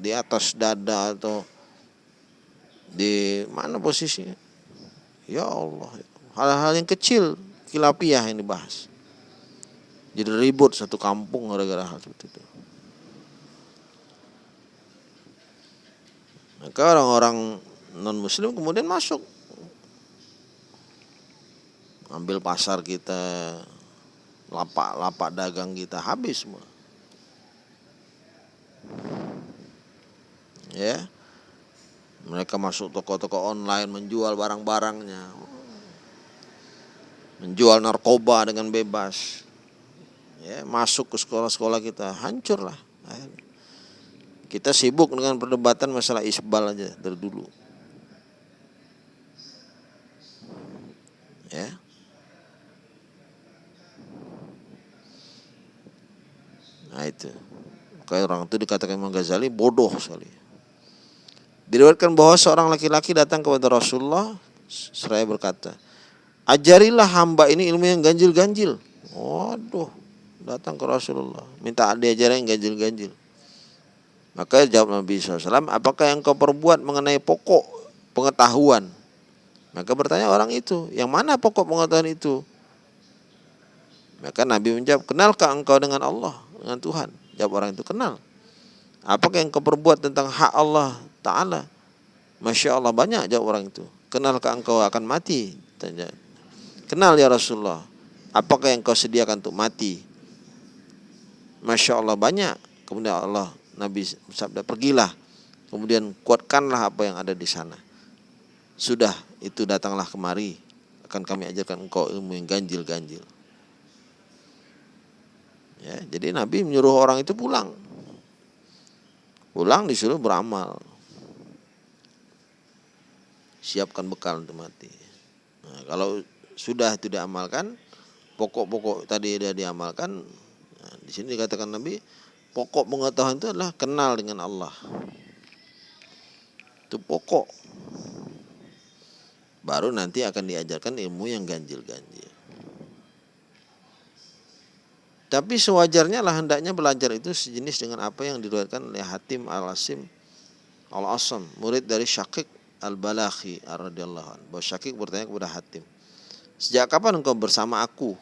S1: di atas dada atau di mana posisinya Ya Allah, hal-hal yang kecil kilapiah yang dibahas. Jadi ribut satu kampung gara-gara hal seperti itu. Maka orang-orang non muslim kemudian masuk ambil pasar kita lapak-lapak dagang kita habis semua ya mereka masuk toko-toko online menjual barang-barangnya. Menjual narkoba dengan bebas. Ya, masuk ke sekolah-sekolah kita, hancurlah. Kita sibuk dengan perdebatan masalah isbal aja dari dulu. Ya. Nah itu. Kayak orang itu dikatakan Imam Ghazali bodoh sekali. Diriwayatkan bahwa seorang laki-laki datang kepada Rasulullah seraya berkata, ajarilah hamba ini ilmu yang ganjil-ganjil. Waduh, datang ke Rasulullah, minta diajarin yang ganjil-ganjil. Maka jawab Nabi SAW, apakah yang kau perbuat mengenai pokok pengetahuan? Maka bertanya orang itu, yang mana pokok pengetahuan itu? Maka Nabi menjawab, kenalkah engkau dengan Allah, dengan Tuhan? Jawab orang itu, kenal. Apakah yang kau perbuat tentang hak Allah Ta'ala? Masya Allah banyak jawab orang itu. Kenalkah engkau akan mati? Tanya. Kenal ya Rasulullah. Apakah yang kau sediakan untuk mati? Masya Allah banyak. Kemudian Allah Nabi sabda pergilah kemudian kuatkanlah apa yang ada di sana sudah itu datanglah kemari. Akan kami ajarkan engkau ilmu yang ganjil-ganjil. Ya jadi Nabi menyuruh orang itu pulang. Pulang disuruh beramal. Siapkan bekal untuk mati. Nah, kalau sudah tidak amalkan pokok-pokok tadi sudah diamalkan nah, di sini dikatakan Nabi Pokok pengetahuan itu adalah kenal dengan Allah. Itu pokok. Baru nanti akan diajarkan ilmu yang ganjil-ganjil. Tapi sewajarnya lah hendaknya belajar itu sejenis dengan apa yang diriwayatkan oleh Hatim Al-Asim Al-Asam, murid dari Syakik Al-Balakhi radhiyallahu anhu. Bahwa Syakik bertanya kepada Hatim, "Sejak kapan engkau bersama aku?"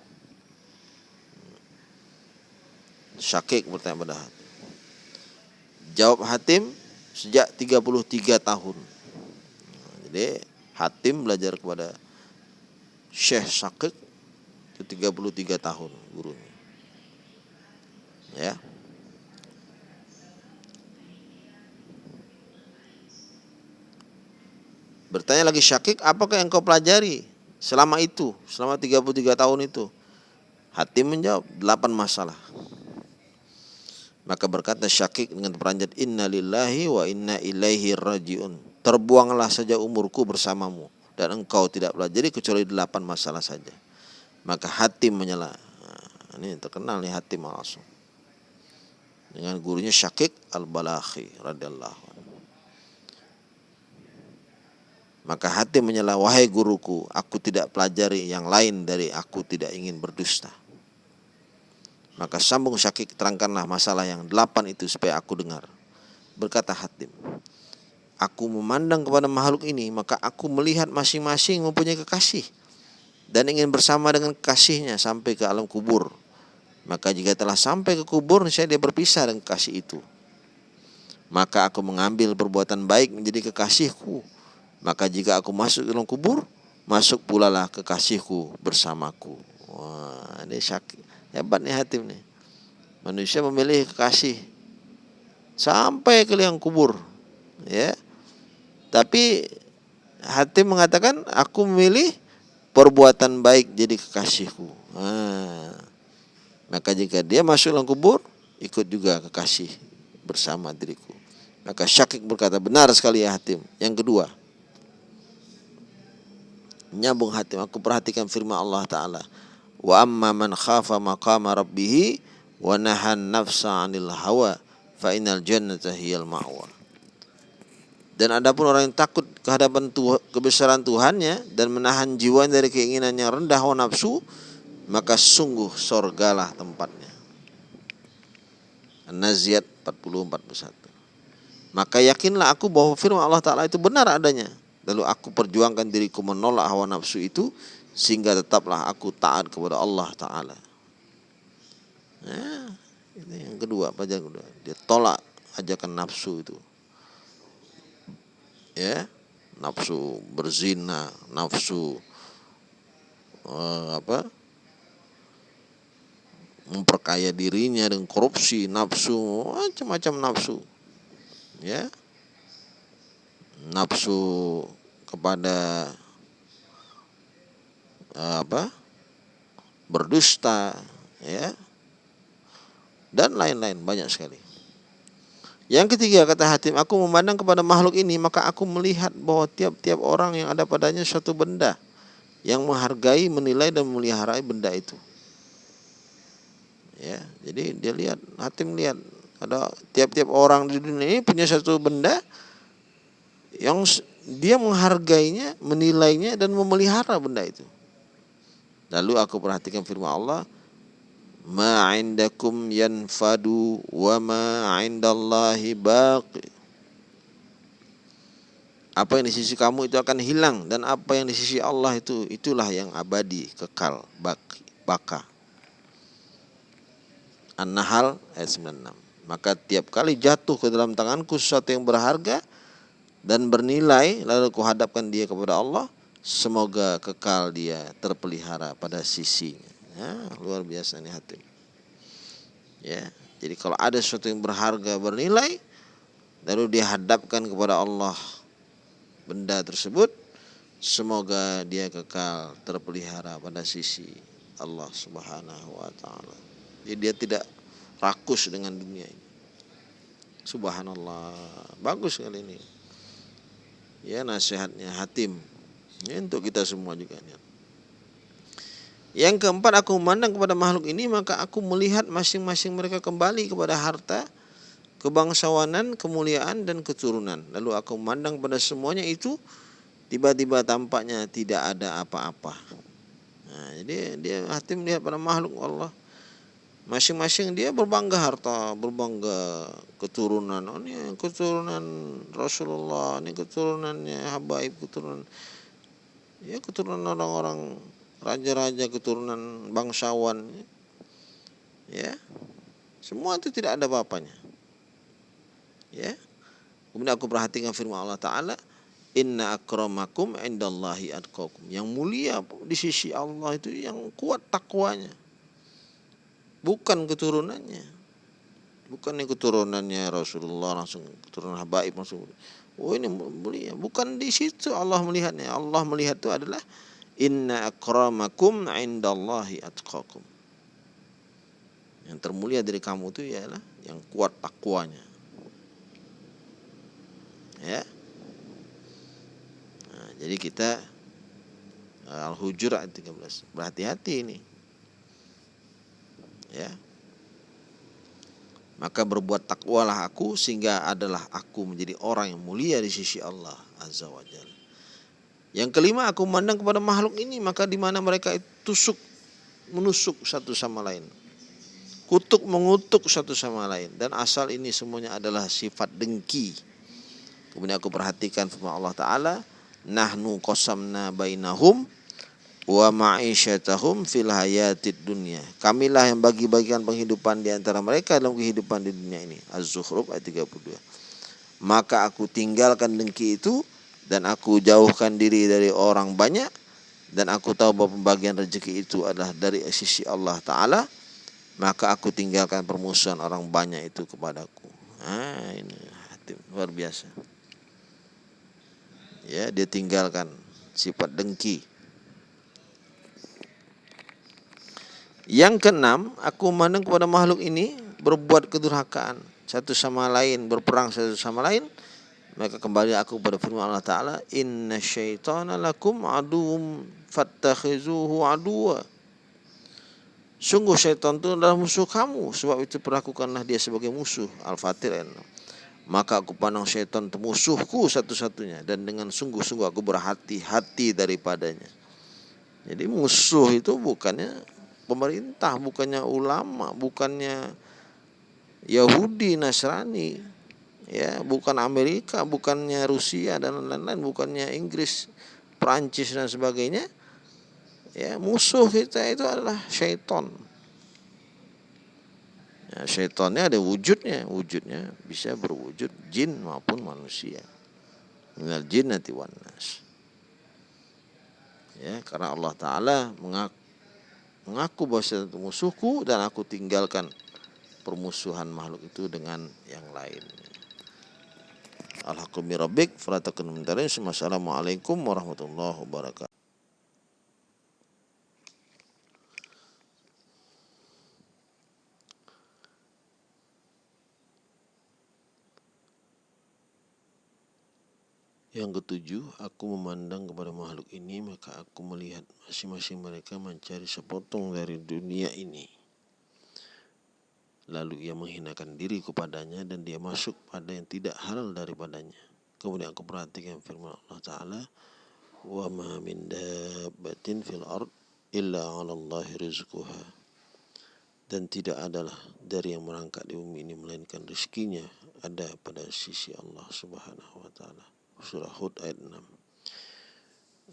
S1: Syakik bertanya pada Hatim. Jawab Hatim sejak 33 tahun. Jadi Hatim belajar kepada Syekh Syakik itu 33 tahun gurunya. Ya. Bertanya lagi Syakik, apakah yang kau pelajari selama itu, selama 33 tahun itu? Hatim menjawab, delapan masalah. Maka berkata Syakik dengan peranjat Inna lillahi wa inna ilaihi rajiun. Terbuanglah saja umurku bersamamu dan engkau tidak pelajari kecuali delapan masalah saja. Maka Hatim menyela. Nah, ini terkenal nih Hatim langsung. Dengan gurunya Syakik al-Balakhi radhiyallahu Maka Hatim menyela, wahai guruku, aku tidak pelajari yang lain dari aku tidak ingin berdusta. Maka sambung Syakik terangkanlah masalah yang delapan itu supaya aku dengar. Berkata Hatim, Aku memandang kepada makhluk ini, maka aku melihat masing-masing mempunyai kekasih dan ingin bersama dengan kekasihnya sampai ke alam kubur. Maka jika telah sampai ke kubur, saya dia berpisah dengan kekasih itu. Maka aku mengambil perbuatan baik menjadi kekasihku. Maka jika aku masuk ke dalam kubur, masuk pula lah kekasihku bersamaku. Wah, ini syakir. Hebat nih Hatim nih. Manusia memilih kekasih sampai ke liang kubur. Ya. Tapi Hatim mengatakan aku memilih perbuatan baik jadi kekasihku. Nah, maka jika dia masuk dalam kubur, ikut juga kekasih bersama diriku. Maka Syakik berkata, benar sekali ya Hatim. Yang kedua, nyambung Hatim, aku perhatikan firman Allah Ta'ala wa amma man khafa maqama rabbih wa nahan nafsa 'anil hawa fa innal jannata hiyal ma'wa dan adapun orang yang takut kehadapan Tuhan, kebesaran Tuhannya dan menahan jiwa dari keinginan yang rendah hawa nafsu maka sungguh sorgalah tempatnya An-Naziat 40 41 maka yakinlah aku bahwa firman Allah Ta'ala itu benar adanya lalu aku perjuangkan diriku menolak hawa nafsu itu sehingga tetaplah aku taat kepada Allah Taala. Ya, ini yang kedua pelajaran kedua. Dia tolak ajakan nafsu itu. Ya, nafsu berzina, nafsu uh, apa? memperkaya dirinya dengan korupsi, nafsu, macam-macam nafsu. Ya. Nafsu kepada apa berdusta ya dan lain-lain banyak sekali. Yang ketiga kata Hatim, aku memandang kepada makhluk ini maka aku melihat bahwa tiap-tiap orang yang ada padanya suatu benda yang menghargai, menilai dan memelihara benda itu. Ya, jadi dia lihat, Hatim lihat ada tiap-tiap orang di dunia ini punya satu benda yang dia menghargainya, menilainya dan memelihara benda itu. Lalu aku perhatikan firman Allah, "Ma 'indakum yanfadu wa ma 'indallahi baqi." Apa yang di sisi kamu itu akan hilang dan apa yang di sisi Allah itu itulah yang abadi, kekal, baki, baka. An-Nahl ayat 96. Maka tiap kali jatuh ke dalam tanganku sesuatu yang berharga dan bernilai lalu kuhadapkan dia kepada Allah, semoga kekal dia terpelihara pada sisinya. Ya, luar biasa nih hati. Ya, jadi kalau ada sesuatu yang berharga bernilai lalu dia hadapkan kepada Allah benda tersebut semoga dia kekal terpelihara pada sisi Allah Subhanahu wa taala. Jadi dia tidak rakus dengan dunia ini. Subhanallah. Bagus kali ini. Ya nasihatnya Hatim. Ya, untuk kita semua juga. Ya. Yang keempat aku memandang kepada makhluk ini maka aku melihat masing-masing mereka kembali kepada harta kebangsawanan, kemuliaan dan keturunan. Lalu aku memandang pada semuanya itu tiba-tiba tampaknya tidak ada apa-apa. Nah, jadi dia hati melihat pada makhluk Allah. Masing-masing dia berbangga harta, berbangga keturunan. Oh, ini keturunan Rasulullah, ini keturunannya Habaib, keturunan ya keturunan orang-orang raja-raja, keturunan bangsawan. Ya. Semua itu tidak ada apa-apanya. Ya. Kemudian aku perhatikan firman Allah Ta'ala. Inna akramakum indallahi adqakum. Yang mulia di sisi Allah itu yang kuat takwanya. Bukan keturunannya. Bukan yang keturunannya Rasulullah langsung keturunan habaib langsung. Oh ini mulia. Bukan di situ Allah melihatnya. Allah melihat itu adalah Inna akramakum indallahi atqakum. Yang termulia dari kamu itu ialah yang kuat takwanya. Ya. Nah, jadi kita Al-Hujurat 13 berhati-hati ini. Ya. Maka berbuat takwalah aku sehingga adalah aku menjadi orang yang mulia di sisi Allah Azza wa Jalla. Yang kelima aku memandang kepada makhluk ini maka di mana mereka tusuk menusuk satu sama lain. Kutuk mengutuk satu sama lain dan asal ini semuanya adalah sifat dengki Kemudian aku perhatikan firman Allah Ta'ala. Nahnu qasamna bainahum wa ma'isyatahum fil hayatid dunya. Kamilah yang bagi-bagikan penghidupan di antara mereka dalam kehidupan di dunia ini. Az-Zukhruf ayat 32. Maka aku tinggalkan dengki itu dan aku jauhkan diri dari orang banyak. Dan aku tahu bahwa pembagian rezeki itu adalah dari sisi Allah Ta'ala. Maka aku tinggalkan permusuhan orang banyak itu kepadaku. Ah, ini hati luar biasa. Ya dia tinggalkan sifat dengki. Yang keenam aku memandang kepada makhluk ini berbuat kedurhakaan. Satu sama lain berperang satu sama lain maka kembali aku pada firman Allah Ta'ala inna syaitana lakum aduum fattakhizuhu aduwa sungguh syaitan itu adalah musuh kamu. Sebab itu perlakukanlah dia sebagai musuh Al-Fatir. Maka aku pandang syaitan itu musuhku satu-satunya. Dan dengan sungguh-sungguh aku berhati-hati daripadanya. Jadi musuh itu bukannya pemerintah, bukannya ulama, bukannya Yahudi, Nasrani, ya, bukan Amerika, bukannya Rusia dan lain-lain, bukannya Inggris, Prancis dan sebagainya. Ya, musuh kita itu adalah syaitan. Ya, syaitannya ada wujudnya, wujudnya bisa berwujud jin maupun manusia. Minal jinnati wan nas. Ya, karena Allah taala mengaku, mengaku bahwa itu musuhku dan aku tinggalkan permusuhan makhluk itu dengan yang lain. Alhamdulillah Assalamualaikum warahmatullahi wabarakatuh. Yang ketujuh, aku memandang kepada makhluk ini, maka aku melihat masing-masing mereka mencari sepotong dari dunia ini. Lalu ia menghinakan diri kepadanya dan dia masuk pada yang tidak halal daripadanya. Kemudian aku perhatikan firman Allah Ta'ala, Wa ma min fil ard illa 'ala Allah rizquha dan tidak adalah dari yang merangkak di bumi ini melainkan rezekinya ada pada sisi Allah Subhanahu wa taala. Surah Hud ayat 6.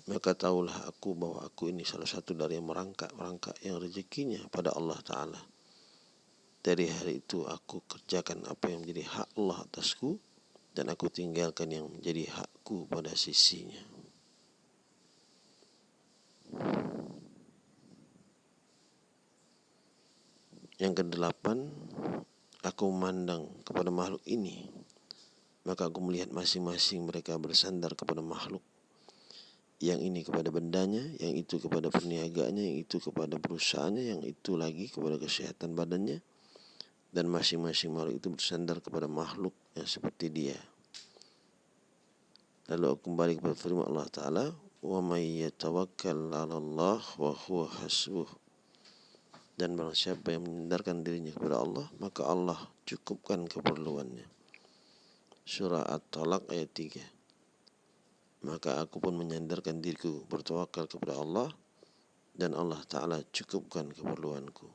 S1: Maka tahulah aku bahwa aku ini salah satu dari yang merangkak-merangkak yang rezekinya pada Allah taala. Dari hari itu aku kerjakan apa yang menjadi hak Allah atasku dan aku tinggalkan yang menjadi hakku pada sisinya. Yang kedelapan, aku memandang kepada makhluk ini, maka aku melihat masing-masing mereka bersandar kepada makhluk. Yang ini kepada bendanya, yang itu kepada perniagaannya, yang itu kepada perusahaannya, yang itu lagi kepada kesehatan badannya, dan masing-masing makhluk itu bersandar kepada makhluk yang seperti dia. Lalu aku kembali kepada firman Allah Ta'ala, وَمَنْ يَتَوَكَّلْ عَلَى اللَّهِ وَهُوَ حَسْبُهُ dan barang siapa yang menyandarkan dirinya kepada Allah maka Allah cukupkan keperluannya surah at-talaq ayat 3 maka aku pun menyandarkan diriku bertawakal kepada Allah dan Allah Ta'ala cukupkan keperluanku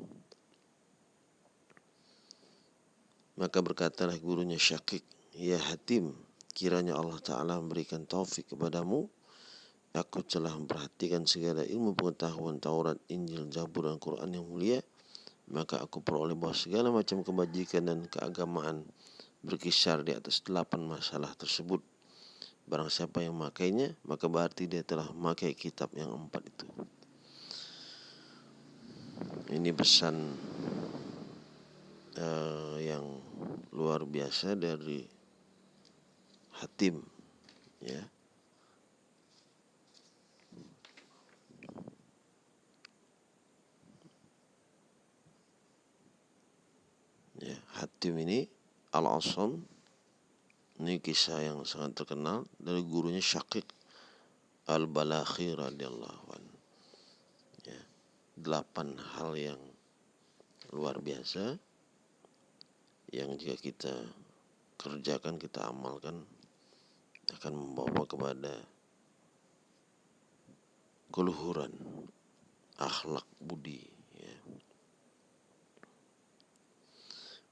S1: Maka berkatalah gurunya Syakik ya Hatim kiranya Allah Ta'ala memberikan taufik kepadamu Aku telah memperhatikan segala ilmu pengetahuan Taurat, Injil, Zabur, dan Quran yang mulia. Maka aku peroleh bahwa segala macam kebajikan dan keagamaan berkisar di atas delapan masalah tersebut. Barang siapa yang memakainya, maka berarti dia telah memakai kitab yang empat itu. Ini pesan uh, yang luar biasa dari Hatim, ya ya, Hatim ini Al-Asam ini kisah yang sangat terkenal dari gurunya Syakik Al-Balakhi radhiyallahu an. Ya, delapan hal yang luar biasa yang jika kita kerjakan, kita amalkan akan membawa kepada keluhuran akhlak budi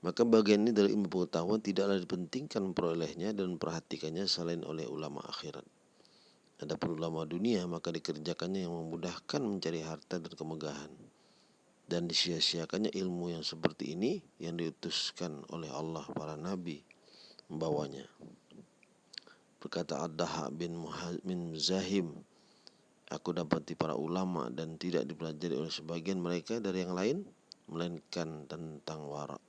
S1: Maka bagian ini dari ilmu pengetahuan tidaklah dipentingkan perolehnya dan memperhatikannya selain oleh ulama akhirat. Adapun ulama dunia maka dikerjakannya yang memudahkan mencari harta dan kemegahan. Dan disia-siakannya ilmu yang seperti ini yang diutuskan oleh Allah para nabi membawanya. Berkata Ad-Daha bin, bin Zahim, Aku dapati para ulama dan tidak dipelajari oleh sebagian mereka dari yang lain, melainkan tentang warak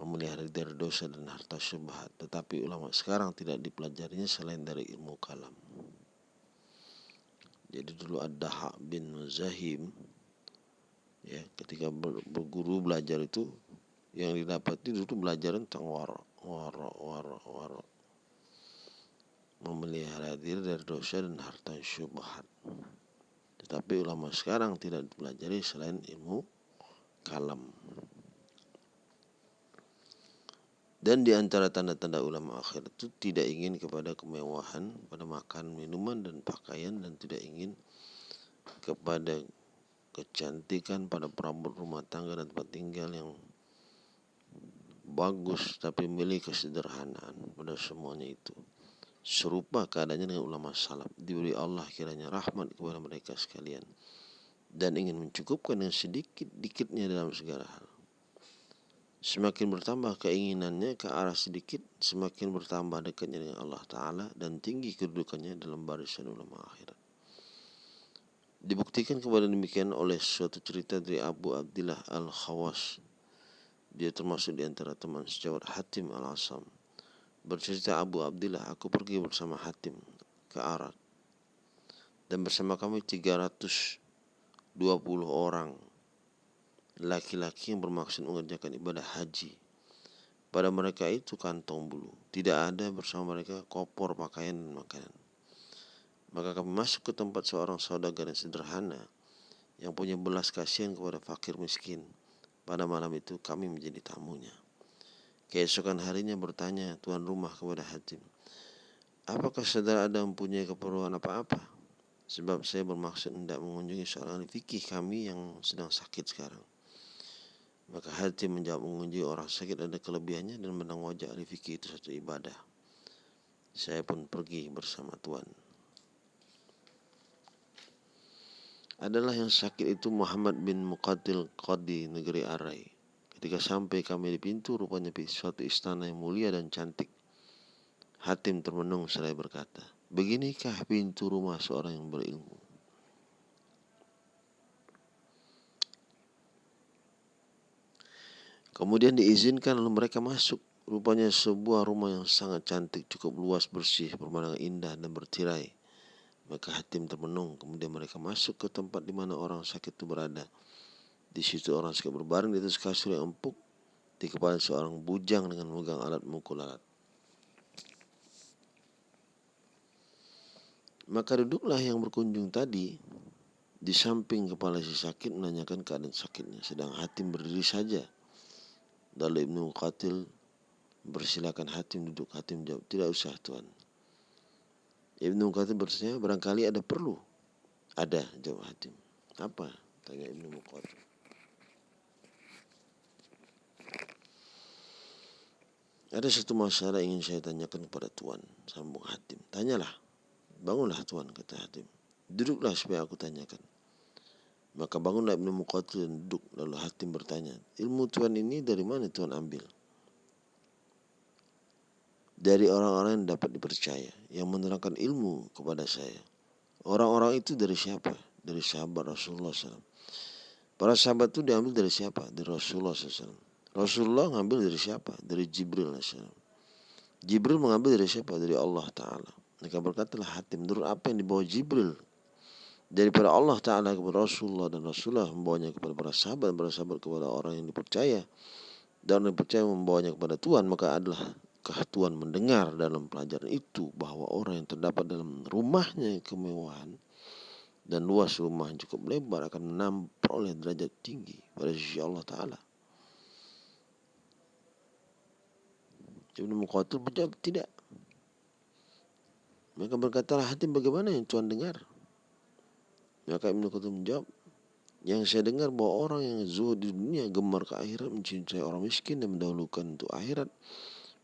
S1: memelihara dari dosa dan harta syubhat tetapi ulama sekarang tidak dipelajarinya selain dari ilmu kalam jadi dulu ada Hak bin Zahim ya ketika berguru belajar itu yang didapati dulu belajar tentang wara wara wara wara memelihara diri dari dosa dan harta syubhat. Tetapi ulama sekarang tidak dipelajari selain ilmu kalam. Dan di antara tanda-tanda ulama akhir itu tidak ingin kepada kemewahan pada makan, minuman dan pakaian dan tidak ingin kepada kecantikan pada perabot rumah tangga dan tempat tinggal yang bagus tapi milik kesederhanaan pada semuanya itu. Serupa keadaannya dengan ulama salaf diberi Allah kiranya rahmat kepada mereka sekalian dan ingin mencukupkan dengan sedikit-dikitnya dalam segala hal. Semakin bertambah keinginannya ke arah sedikit, semakin bertambah dekatnya dengan Allah Ta'ala dan tinggi kedudukannya dalam barisan ulama akhirat. Dibuktikan kepada demikian oleh suatu cerita dari Abu Abdillah Al-Khawas. Dia termasuk di antara teman sejawat Hatim Al-Asam. Bercerita Abu Abdillah, aku pergi bersama Hatim ke Arad. Dan bersama kami 320 orang laki-laki yang bermaksud mengerjakan ibadah haji. Pada mereka itu kantong bulu, tidak ada bersama mereka kopor pakaian dan makanan. Maka kami masuk ke tempat seorang saudagar yang sederhana yang punya belas kasihan kepada fakir miskin. Pada malam itu kami menjadi tamunya. Keesokan harinya bertanya tuan rumah kepada Hatim, Apakah saudara ada mempunyai keperluan apa-apa? Sebab saya bermaksud hendak mengunjungi seorang fikih kami yang sedang sakit sekarang. Maka hati menjawab mengunjungi orang sakit ada kelebihannya dan menang wajah ahli itu satu ibadah. Saya pun pergi bersama Tuan. Adalah yang sakit itu Muhammad bin Muqatil Qadi negeri Arai. Ketika sampai kami di pintu, rupanya suatu istana yang mulia dan cantik. Hatim termenung seraya berkata, Beginikah pintu rumah seorang yang berilmu? Kemudian diizinkan lalu mereka masuk. Rupanya sebuah rumah yang sangat cantik, cukup luas, bersih, pemandangan indah dan bertirai. Maka Hatim termenung. Kemudian mereka masuk ke tempat di mana orang sakit itu berada. Di situ orang sakit berbaring di atas kasur yang empuk. Di kepala seorang bujang dengan memegang alat mukul alat. Maka duduklah yang berkunjung tadi di samping kepala si sakit menanyakan keadaan sakitnya. Sedang Hatim berdiri saja. Lalu Ibnu Qatil bersilakan Hatim duduk. Hatim jawab, tidak usah tuan. Ibnu Qatil bertanya, barangkali ada perlu. Ada, jawab Hatim. Apa? Tanya Ibnu Qatil. Ada satu masalah ingin saya tanyakan kepada Tuan, sambung Hatim. Tanyalah. Bangunlah tuan, kata Hatim. Duduklah supaya aku tanyakan. Maka bangunlah Ibnu Muqatil dan duduk. Lalu Hatim bertanya, ilmu tuan ini dari mana tuan ambil? Dari orang-orang yang dapat dipercaya, yang menerangkan ilmu kepada saya. Orang-orang itu dari siapa? Dari sahabat Rasulullah SAW. Para sahabat itu diambil dari siapa? Dari Rasulullah SAW. Rasulullah ngambil dari siapa? Dari Jibril SAW. Jibril mengambil dari siapa? Dari Allah Ta'ala. Maka berkatalah hati menurut apa yang dibawa Jibril daripada Allah Ta'ala kepada Rasulullah dan Rasulullah membawanya kepada para sahabat, para sahabat kepada orang yang dipercaya dan yang dipercaya membawanya kepada Tuhan maka adalah kah Tuhan mendengar dalam pelajaran itu bahwa orang yang terdapat dalam rumahnya kemewahan dan luas rumah cukup lebar akan memperoleh derajat tinggi pada sisi Allah Ta'ala. Ibnu Muqatil menjawab tidak. Mereka berkata, hati bagaimana yang Tuhan dengar? Maka Ibnu Qasim menjawab, yang saya dengar bahwa orang yang zuhud di dunia gemar ke akhirat mencintai orang miskin dan mendahulukan untuk akhirat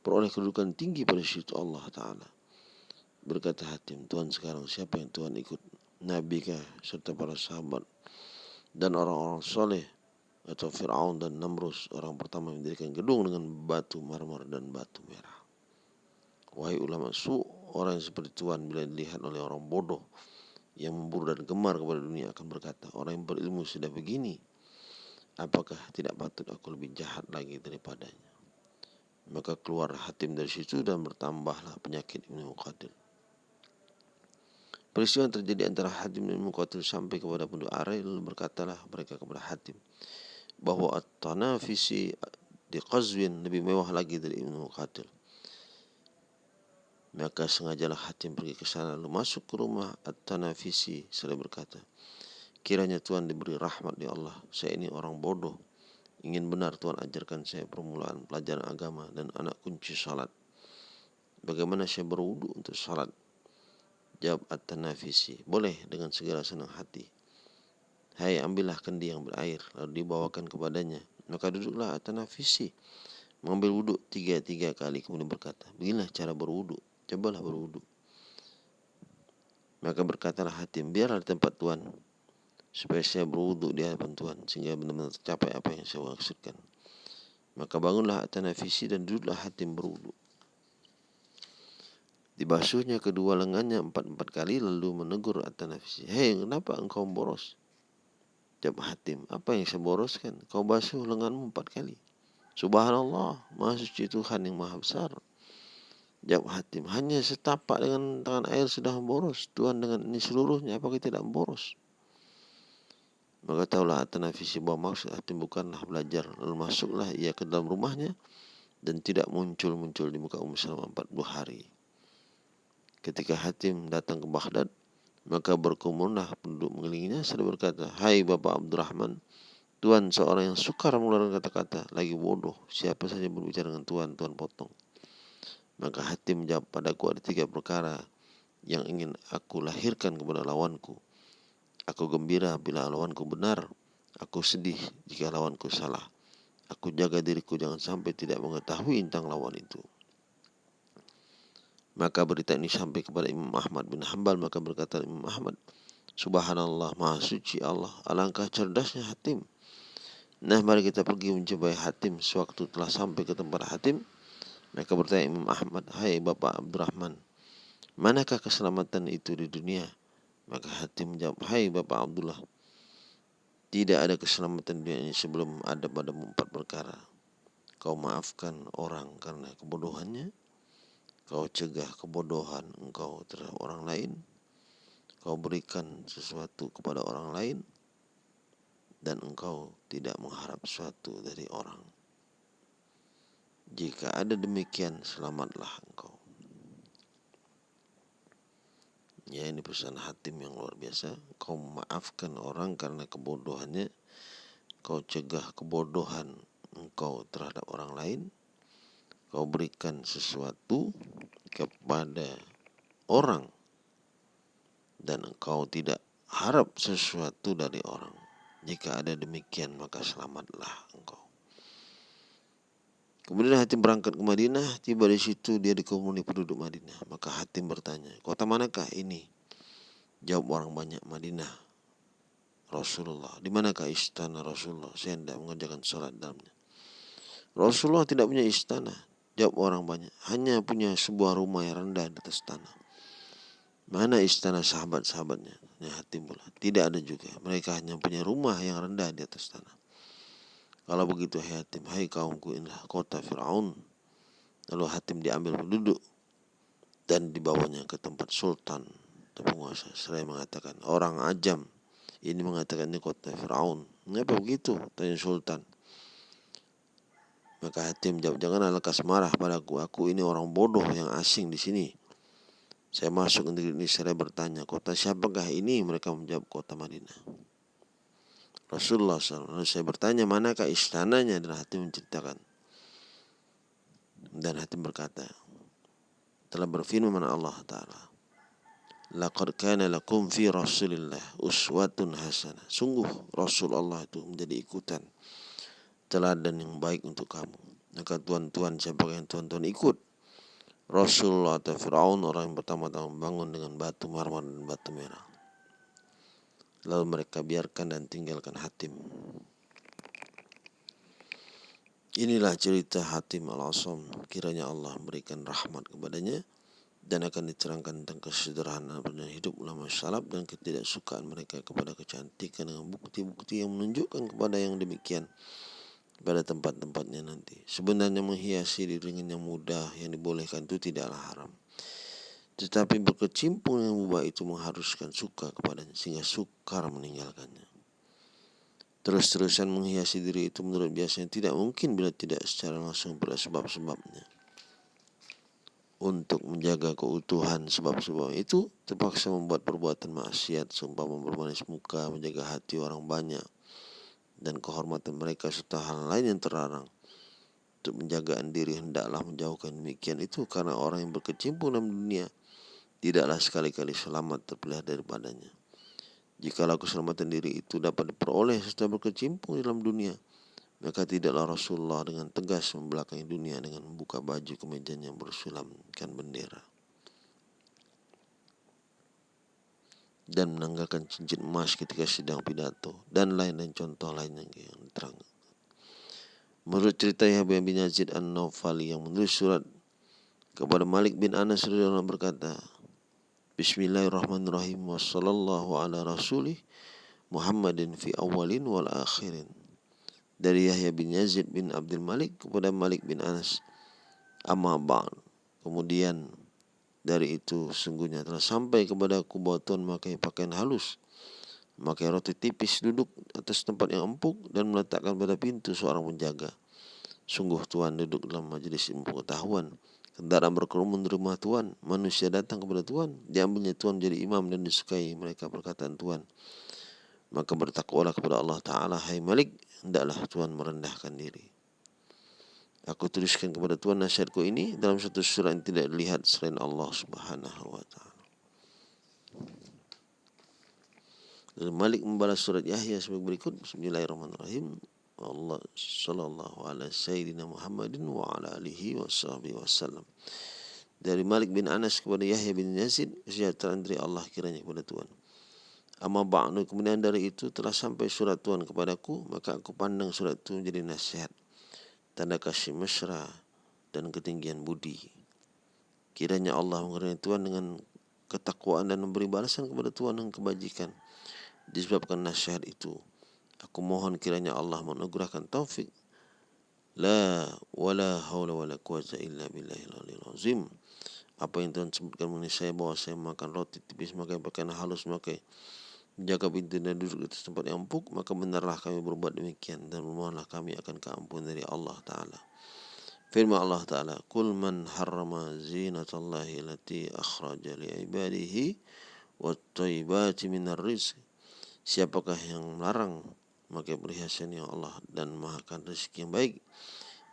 S1: peroleh kedudukan tinggi pada sisi Allah Ta'ala. Berkata Hatim, Tuhan sekarang siapa yang Tuhan ikut? Nabi kah serta para sahabat dan orang-orang soleh atau Fir'aun dan Namrus orang pertama yang mendirikan gedung dengan batu marmer dan batu merah. Wahai ulama su, orang yang seperti Tuhan bila dilihat oleh orang bodoh yang memburu dan gemar kepada dunia akan berkata, orang yang berilmu sudah begini, apakah tidak patut aku lebih jahat lagi daripadanya? Maka keluar hatim dari situ dan bertambahlah penyakit Ibnu Muqatil. Peristiwa yang terjadi antara Hatim dan Muqatil sampai kepada penduduk Arai lalu berkatalah mereka kepada Hatim bahwa at-tanafisi di Qazwin lebih mewah lagi dari Ibnu Muqatil. Maka sengajalah Hatim pergi ke sana lalu masuk ke rumah At-Tanafisi seraya berkata, Kiranya Tuhan diberi rahmat di Allah. Saya ini orang bodoh. Ingin benar Tuhan ajarkan saya permulaan pelajaran agama dan anak kunci salat. Bagaimana saya berwudu untuk salat? Jawab At-Tanafisi, boleh dengan segala senang hati. Hai ambillah kendi yang berair lalu dibawakan kepadanya. Maka duduklah At-Tanafisi mengambil wudhu tiga-tiga kali kemudian berkata, beginilah cara berwudhu cobalah berwudu. Maka berkatalah Hatim, biarlah di tempat Tuhan supaya saya berwudu di hadapan Tuhan sehingga benar-benar tercapai apa yang saya maksudkan. Maka bangunlah Atanafisi dan duduklah Hatim berwudu. Dibasuhnya kedua lengannya empat-empat kali lalu menegur Atanafisi. Hei, kenapa engkau boros? Jawab Hatim, apa yang saya boroskan? Kau basuh lenganmu empat kali. Subhanallah, maha suci Tuhan yang maha besar. Jawab Hatim, hanya setapak dengan tangan air sudah boros. Tuhan dengan ini seluruhnya, apakah tidak boros? Maka tahulah Atanafisi bahwa maksud Hatim bukanlah belajar. Lalu masuklah ia ke dalam rumahnya dan tidak muncul-muncul di muka Ummu selama 40 hari. Ketika Hatim datang ke Baghdad, maka berkumunlah penduduk mengelilinginya serta berkata, Hai Bapak Abdurrahman, Tuhan seorang yang sukar mengeluarkan kata-kata, lagi bodoh. Siapa saja berbicara dengan Tuhan, Tuhan potong. Maka hati menjawab padaku ada tiga perkara yang ingin aku lahirkan kepada lawanku. Aku gembira bila lawanku benar. Aku sedih jika lawanku salah. Aku jaga diriku jangan sampai tidak mengetahui tentang lawan itu. Maka berita ini sampai kepada Imam Ahmad bin Hambal. Maka berkata Imam Ahmad, Subhanallah, Maha Suci Allah, alangkah cerdasnya Hatim. Nah, mari kita pergi mencoba Hatim. Sewaktu telah sampai ke tempat Hatim, mereka bertanya Imam Ahmad, Hai Bapak Abdurrahman, manakah keselamatan itu di dunia? Maka Hatim menjawab, Hai Bapak Abdullah, tidak ada keselamatan dunia ini sebelum ada padamu empat perkara. Kau maafkan orang karena kebodohannya. Kau cegah kebodohan engkau terhadap orang lain. Kau berikan sesuatu kepada orang lain. Dan engkau tidak mengharap sesuatu dari orang. Jika ada demikian, selamatlah engkau. Ya ini pesan hatim yang luar biasa. Kau memaafkan orang karena kebodohannya. Kau cegah kebodohan engkau terhadap orang lain. Kau berikan sesuatu kepada orang. Dan engkau tidak harap sesuatu dari orang. Jika ada demikian maka selamatlah engkau. Kemudian Hatim berangkat ke Madinah, tiba di situ dia dikerumuni penduduk Madinah. Maka Hatim bertanya, kota manakah ini? Jawab orang banyak, Madinah. Rasulullah, di manakah istana Rasulullah? Saya tidak mengerjakan sholat dalamnya. Rasulullah tidak punya istana. Jawab orang banyak, hanya punya sebuah rumah yang rendah di atas tanah. Mana istana sahabat-sahabatnya? Ya, Hatim pula. Tidak ada juga. Mereka hanya punya rumah yang rendah di atas tanah. Kalau begitu Hatim, hai kaumku inilah kota Fir'aun. Lalu Hatim diambil penduduk dan dibawanya ke tempat sultan atau penguasa. Saya mengatakan orang ajam ini mengatakan ini kota Fir'aun. Kenapa begitu? Tanya sultan. Maka Hatim jawab, jangan lekas marah padaku. Aku ini orang bodoh yang asing di sini. Saya masuk ke negeri ini, saya bertanya, kota siapakah ini? Mereka menjawab, kota Madinah. Rasulullah SAW. Lalu saya bertanya manakah istananya dan hati menceritakan. Dan hati berkata, telah berfirman Allah Ta'ala. Laqad kana lakum fi Rasulillah uswatun hasanah. Sungguh Rasulullah itu menjadi ikutan teladan yang baik untuk kamu. Maka tuan-tuan siapa yang tuan-tuan ikut Rasulullah atau Fir'aun orang yang pertama-tama bangun dengan batu marmer dan batu merah. Lalu mereka biarkan dan tinggalkan Hatim. Inilah cerita Hatim al-Asam. Kiranya Allah memberikan rahmat kepadanya dan akan diterangkan tentang kesederhanaan dan hidup ulama salaf dan ketidaksukaan mereka kepada kecantikan dengan bukti-bukti yang menunjukkan kepada yang demikian pada tempat-tempatnya nanti. Sebenarnya menghiasi diri dengan yang mudah yang dibolehkan itu tidaklah haram. Tetapi berkecimpung yang mubah itu mengharuskan suka kepadanya sehingga sukar meninggalkannya. Terus-terusan menghiasi diri itu menurut biasanya tidak mungkin bila tidak secara langsung pada sebab-sebabnya. Untuk menjaga keutuhan sebab-sebab itu terpaksa membuat perbuatan maksiat, seumpama bermanis muka, menjaga hati orang banyak, dan kehormatan mereka serta hal lain yang terlarang untuk menjaga diri hendaklah menjauhkan demikian itu karena orang yang berkecimpung dalam dunia tidaklah sekali-kali selamat terpilih daripadanya. Jikalau keselamatan diri itu dapat diperoleh setelah berkecimpung dalam dunia, maka tidaklah Rasulullah dengan tegas membelakangi dunia dengan membuka baju kemejanya bersulamkan bendera. Dan menanggalkan cincin emas ketika sedang pidato dan lain-lain contoh lain yang diterang. Menurut cerita Yahya bin Yazid An-Nawfali yang menulis surat kepada Malik bin Anas berkata, Bismillahirrahmanirrahim. Wa sallallahu ala rasulih Muhammadin fi awalin wal akhirin. Dari Yahya bin Yazid bin Abdul Malik kepada Malik bin Anas. Amma ba'd. Kemudian dari itu sungguhnya telah sampai kepada aku bahwa Tuhan memakai pakaian halus. Memakai roti tipis duduk atas tempat yang empuk dan meletakkan pada pintu seorang penjaga. Sungguh Tuhan duduk dalam majlis ilmu pengetahuan Kendaraan berkerumun di rumah Tuhan. Manusia datang kepada Tuhan. Diambilnya Tuhan menjadi imam dan disukai mereka perkataan Tuhan. Maka bertakwalah kepada Allah Ta'ala. Hai Malik, hendaklah Tuhan merendahkan diri. Aku tuliskan kepada Tuhan nasihatku ini dalam satu surah yang tidak dilihat selain Allah Subhanahu wa taala. Dan Malik membalas surat Yahya sebagai berikut Bismillahirrahmanirrahim Allah sallallahu alaihi sayyidina Muhammadin wa ala alihi wa sahbihi wasallam dari Malik bin Anas kepada Yahya bin Yazid kesejahteraan dari Allah kiranya kepada Tuhan. Amma ba'du kemudian dari itu telah sampai surat Tuhan kepadaku maka aku pandang surat itu menjadi nasihat. Tanda kasih mesra dan ketinggian budi. Kiranya Allah mengenai Tuhan dengan ketakwaan dan memberi balasan kepada Tuhan dengan kebajikan. Disebabkan nasihat itu. Aku mohon kiranya Allah menugerahkan taufik. La wala haula wala quwata illa billahil aliyil azim. Apa yang Tuhan sebutkan mengenai saya bahwa saya makan roti tipis maka pakaian halus maka jaga pintu dan duduk di tempat yang empuk maka benarlah kami berbuat demikian dan memohonlah kami akan keampunan dari Allah Ta'ala. Firman Allah Ta'ala, Kul man harrama zinatallahi lati akhraja li ibadihi wa taibati minar rizq Siapakah yang melarang memakai perhiasan yang Allah dan mahakan rezeki yang baik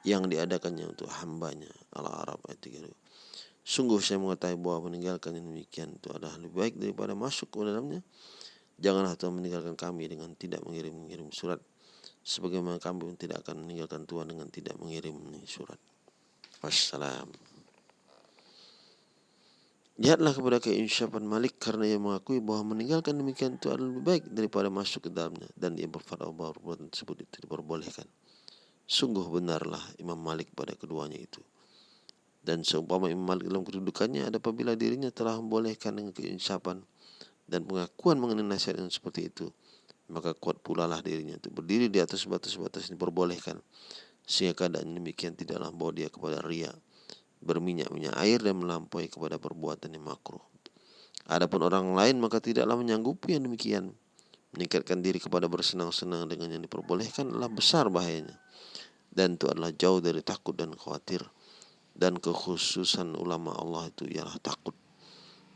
S1: yang diadakannya untuk hambanya Allah Arab ayat 3 Sungguh saya mengetahui bahwa meninggalkan yang demikian itu adalah lebih baik daripada masuk ke dalamnya. Janganlah Tuhan meninggalkan kami dengan tidak mengirim-mengirim surat. Sebagaimana kami tidak akan meninggalkan Tuhan dengan tidak mengirim surat. Wassalam. Lihatlah kepada keinsyafan Malik karena ia mengakui bahwa meninggalkan demikian itu adalah lebih baik daripada masuk ke dalamnya dan ia berfatwa bahwa perbuatan tersebut itu diperbolehkan. Sungguh benarlah Imam Malik pada keduanya itu. Dan seumpama Imam Malik dalam kedudukannya ada apabila dirinya telah membolehkan dengan keinsyafan dan pengakuan mengenai nasihat yang seperti itu, maka kuat pula lah dirinya untuk berdiri di atas batas-batas yang diperbolehkan sehingga keadaan demikian tidaklah membawa dia kepada riak berminyak-minyak air dan melampaui kepada perbuatan yang makruh. Adapun orang lain maka tidaklah menyanggupi yang demikian. Meningkatkan diri kepada bersenang-senang dengan yang diperbolehkan adalah besar bahayanya. Dan itu adalah jauh dari takut dan khawatir. Dan kekhususan ulama Allah itu ialah takut.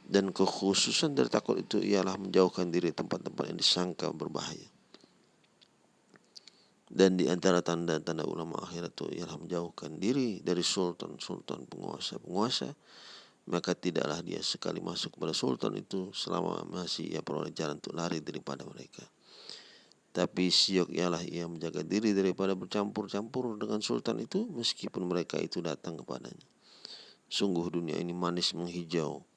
S1: Dan kekhususan dari takut itu ialah menjauhkan diri tempat-tempat yang disangka berbahaya. Dan di antara tanda-tanda ulama akhirat itu ialah menjauhkan diri dari sultan-sultan penguasa-penguasa. Maka tidaklah dia sekali masuk kepada sultan itu selama masih ia peroleh jalan untuk lari daripada mereka. Tapi siok ialah ia menjaga diri daripada bercampur-campur dengan sultan itu meskipun mereka itu datang kepadanya. Sungguh dunia ini manis menghijau.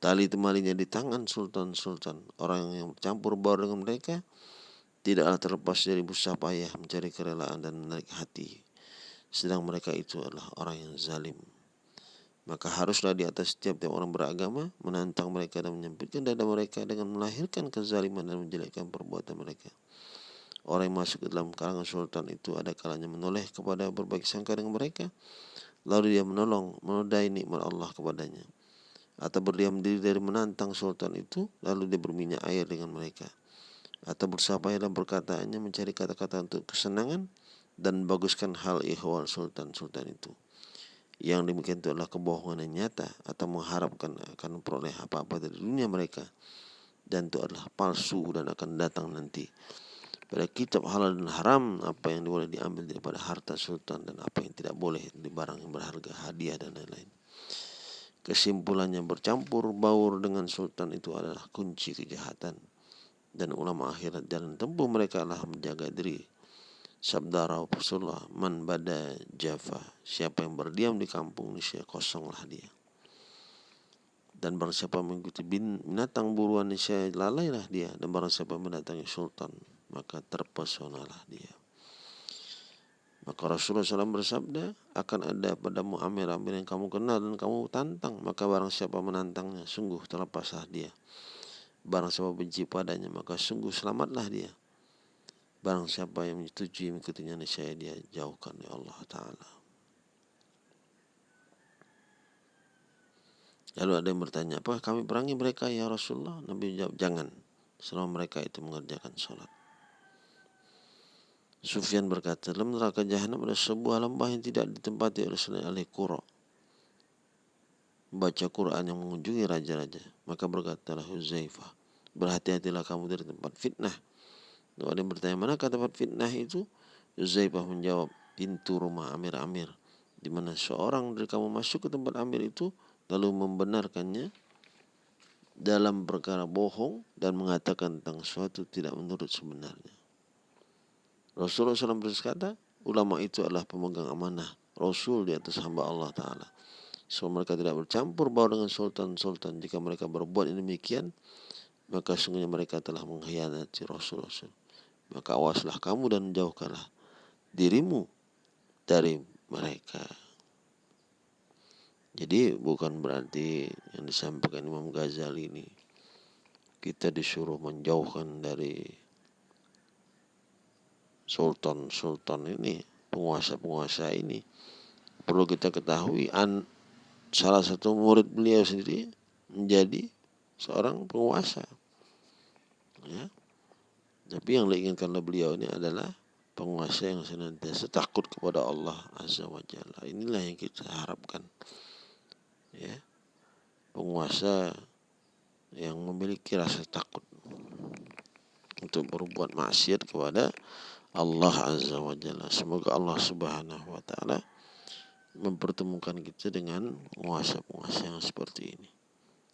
S1: Tali temalinya di tangan sultan-sultan. Orang yang bercampur baur dengan mereka tidaklah terlepas dari busa payah mencari kerelaan dan menarik hati. Sedang mereka itu adalah orang yang zalim. Maka haruslah di atas setiap tiap orang beragama menantang mereka dan menyempitkan dada mereka dengan melahirkan kezaliman dan menjelekkan perbuatan mereka. Orang yang masuk ke dalam kalangan sultan itu ada kalanya menoleh kepada berbagai sangka dengan mereka. Lalu dia menolong, menodai nikmat Allah kepadanya. Atau berdiam diri dari menantang sultan itu, lalu dia berminyak air dengan mereka atau bersabar dalam perkataannya mencari kata-kata untuk kesenangan dan baguskan hal ihwal sultan-sultan itu. Yang demikian itu adalah kebohongan yang nyata atau mengharapkan akan memperoleh apa-apa dari dunia mereka. Dan itu adalah palsu dan akan datang nanti. Pada kitab halal dan haram apa yang boleh diambil daripada harta sultan dan apa yang tidak boleh di barang yang berharga, hadiah dan lain-lain. Kesimpulannya bercampur baur dengan sultan itu adalah kunci kejahatan dan ulama akhirat jalan tempuh mereka adalah menjaga diri. Sabda Rasulullah, man bada Java, siapa yang berdiam di kampung niscaya kosonglah dia. Dan barang siapa mengikuti binatang buruan niscaya lalailah dia. Dan barang siapa mendatangi sultan, maka terpesonalah dia. Maka Rasulullah SAW bersabda, akan ada padamu amir-amir yang kamu kenal dan kamu tantang. Maka barang siapa menantangnya, sungguh terlepaslah dia. Barang siapa benci padanya maka sungguh selamatlah dia. Barang siapa yang menyetujui mengikutinya niscaya dia jauhkan oleh Allah Ta'ala. Lalu ada yang bertanya, apa kami perangi mereka ya Rasulullah? Nabi jawab, jangan. Selama mereka itu mengerjakan sholat. Sufyan berkata, dalam neraka jahanam ada sebuah lembah yang tidak ditempati oleh selain ahli Qura. Baca Quran yang mengunjungi raja-raja. Maka berkatalah Huzaifah, berhati-hatilah kamu dari tempat fitnah. Lalu ada yang bertanya, mana kata tempat fitnah itu? Huzaifah menjawab, pintu rumah Amir-Amir. Di mana seorang dari kamu masuk ke tempat Amir itu, lalu membenarkannya, dalam perkara bohong dan mengatakan tentang suatu tidak menurut sebenarnya. Rasulullah SAW berkata, ulama itu adalah pemegang amanah Rasul di atas hamba Allah Ta'ala. So mereka tidak bercampur baur dengan sultan-sultan. Jika mereka berbuat demikian, maka sungguhnya mereka telah mengkhianati Rasul-Rasul. Maka awaslah kamu dan jauhkanlah dirimu dari mereka. Jadi bukan berarti yang disampaikan Imam Ghazali ini kita disuruh menjauhkan dari sultan-sultan ini, penguasa-penguasa ini. Perlu kita ketahui an salah satu murid beliau sendiri menjadi seorang penguasa. Ya. Tapi yang diinginkan oleh beliau ini adalah penguasa yang senantiasa takut kepada Allah Azza wa Jalla. Inilah yang kita harapkan ya penguasa yang memiliki rasa takut untuk berbuat maksiat kepada Allah Azza wa Jalla. Semoga Allah Subhanahu wa taala mempertemukan kita dengan penguasa-penguasa yang seperti ini.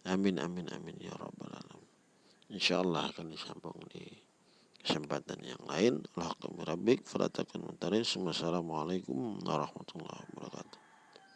S1: Amin amin amin ya rabbal alamin. Insyaallah akan disambung di kesempatan yang lain. Allah rabbik fala takun Assalamualaikum warahmatullahi wabarakatuh.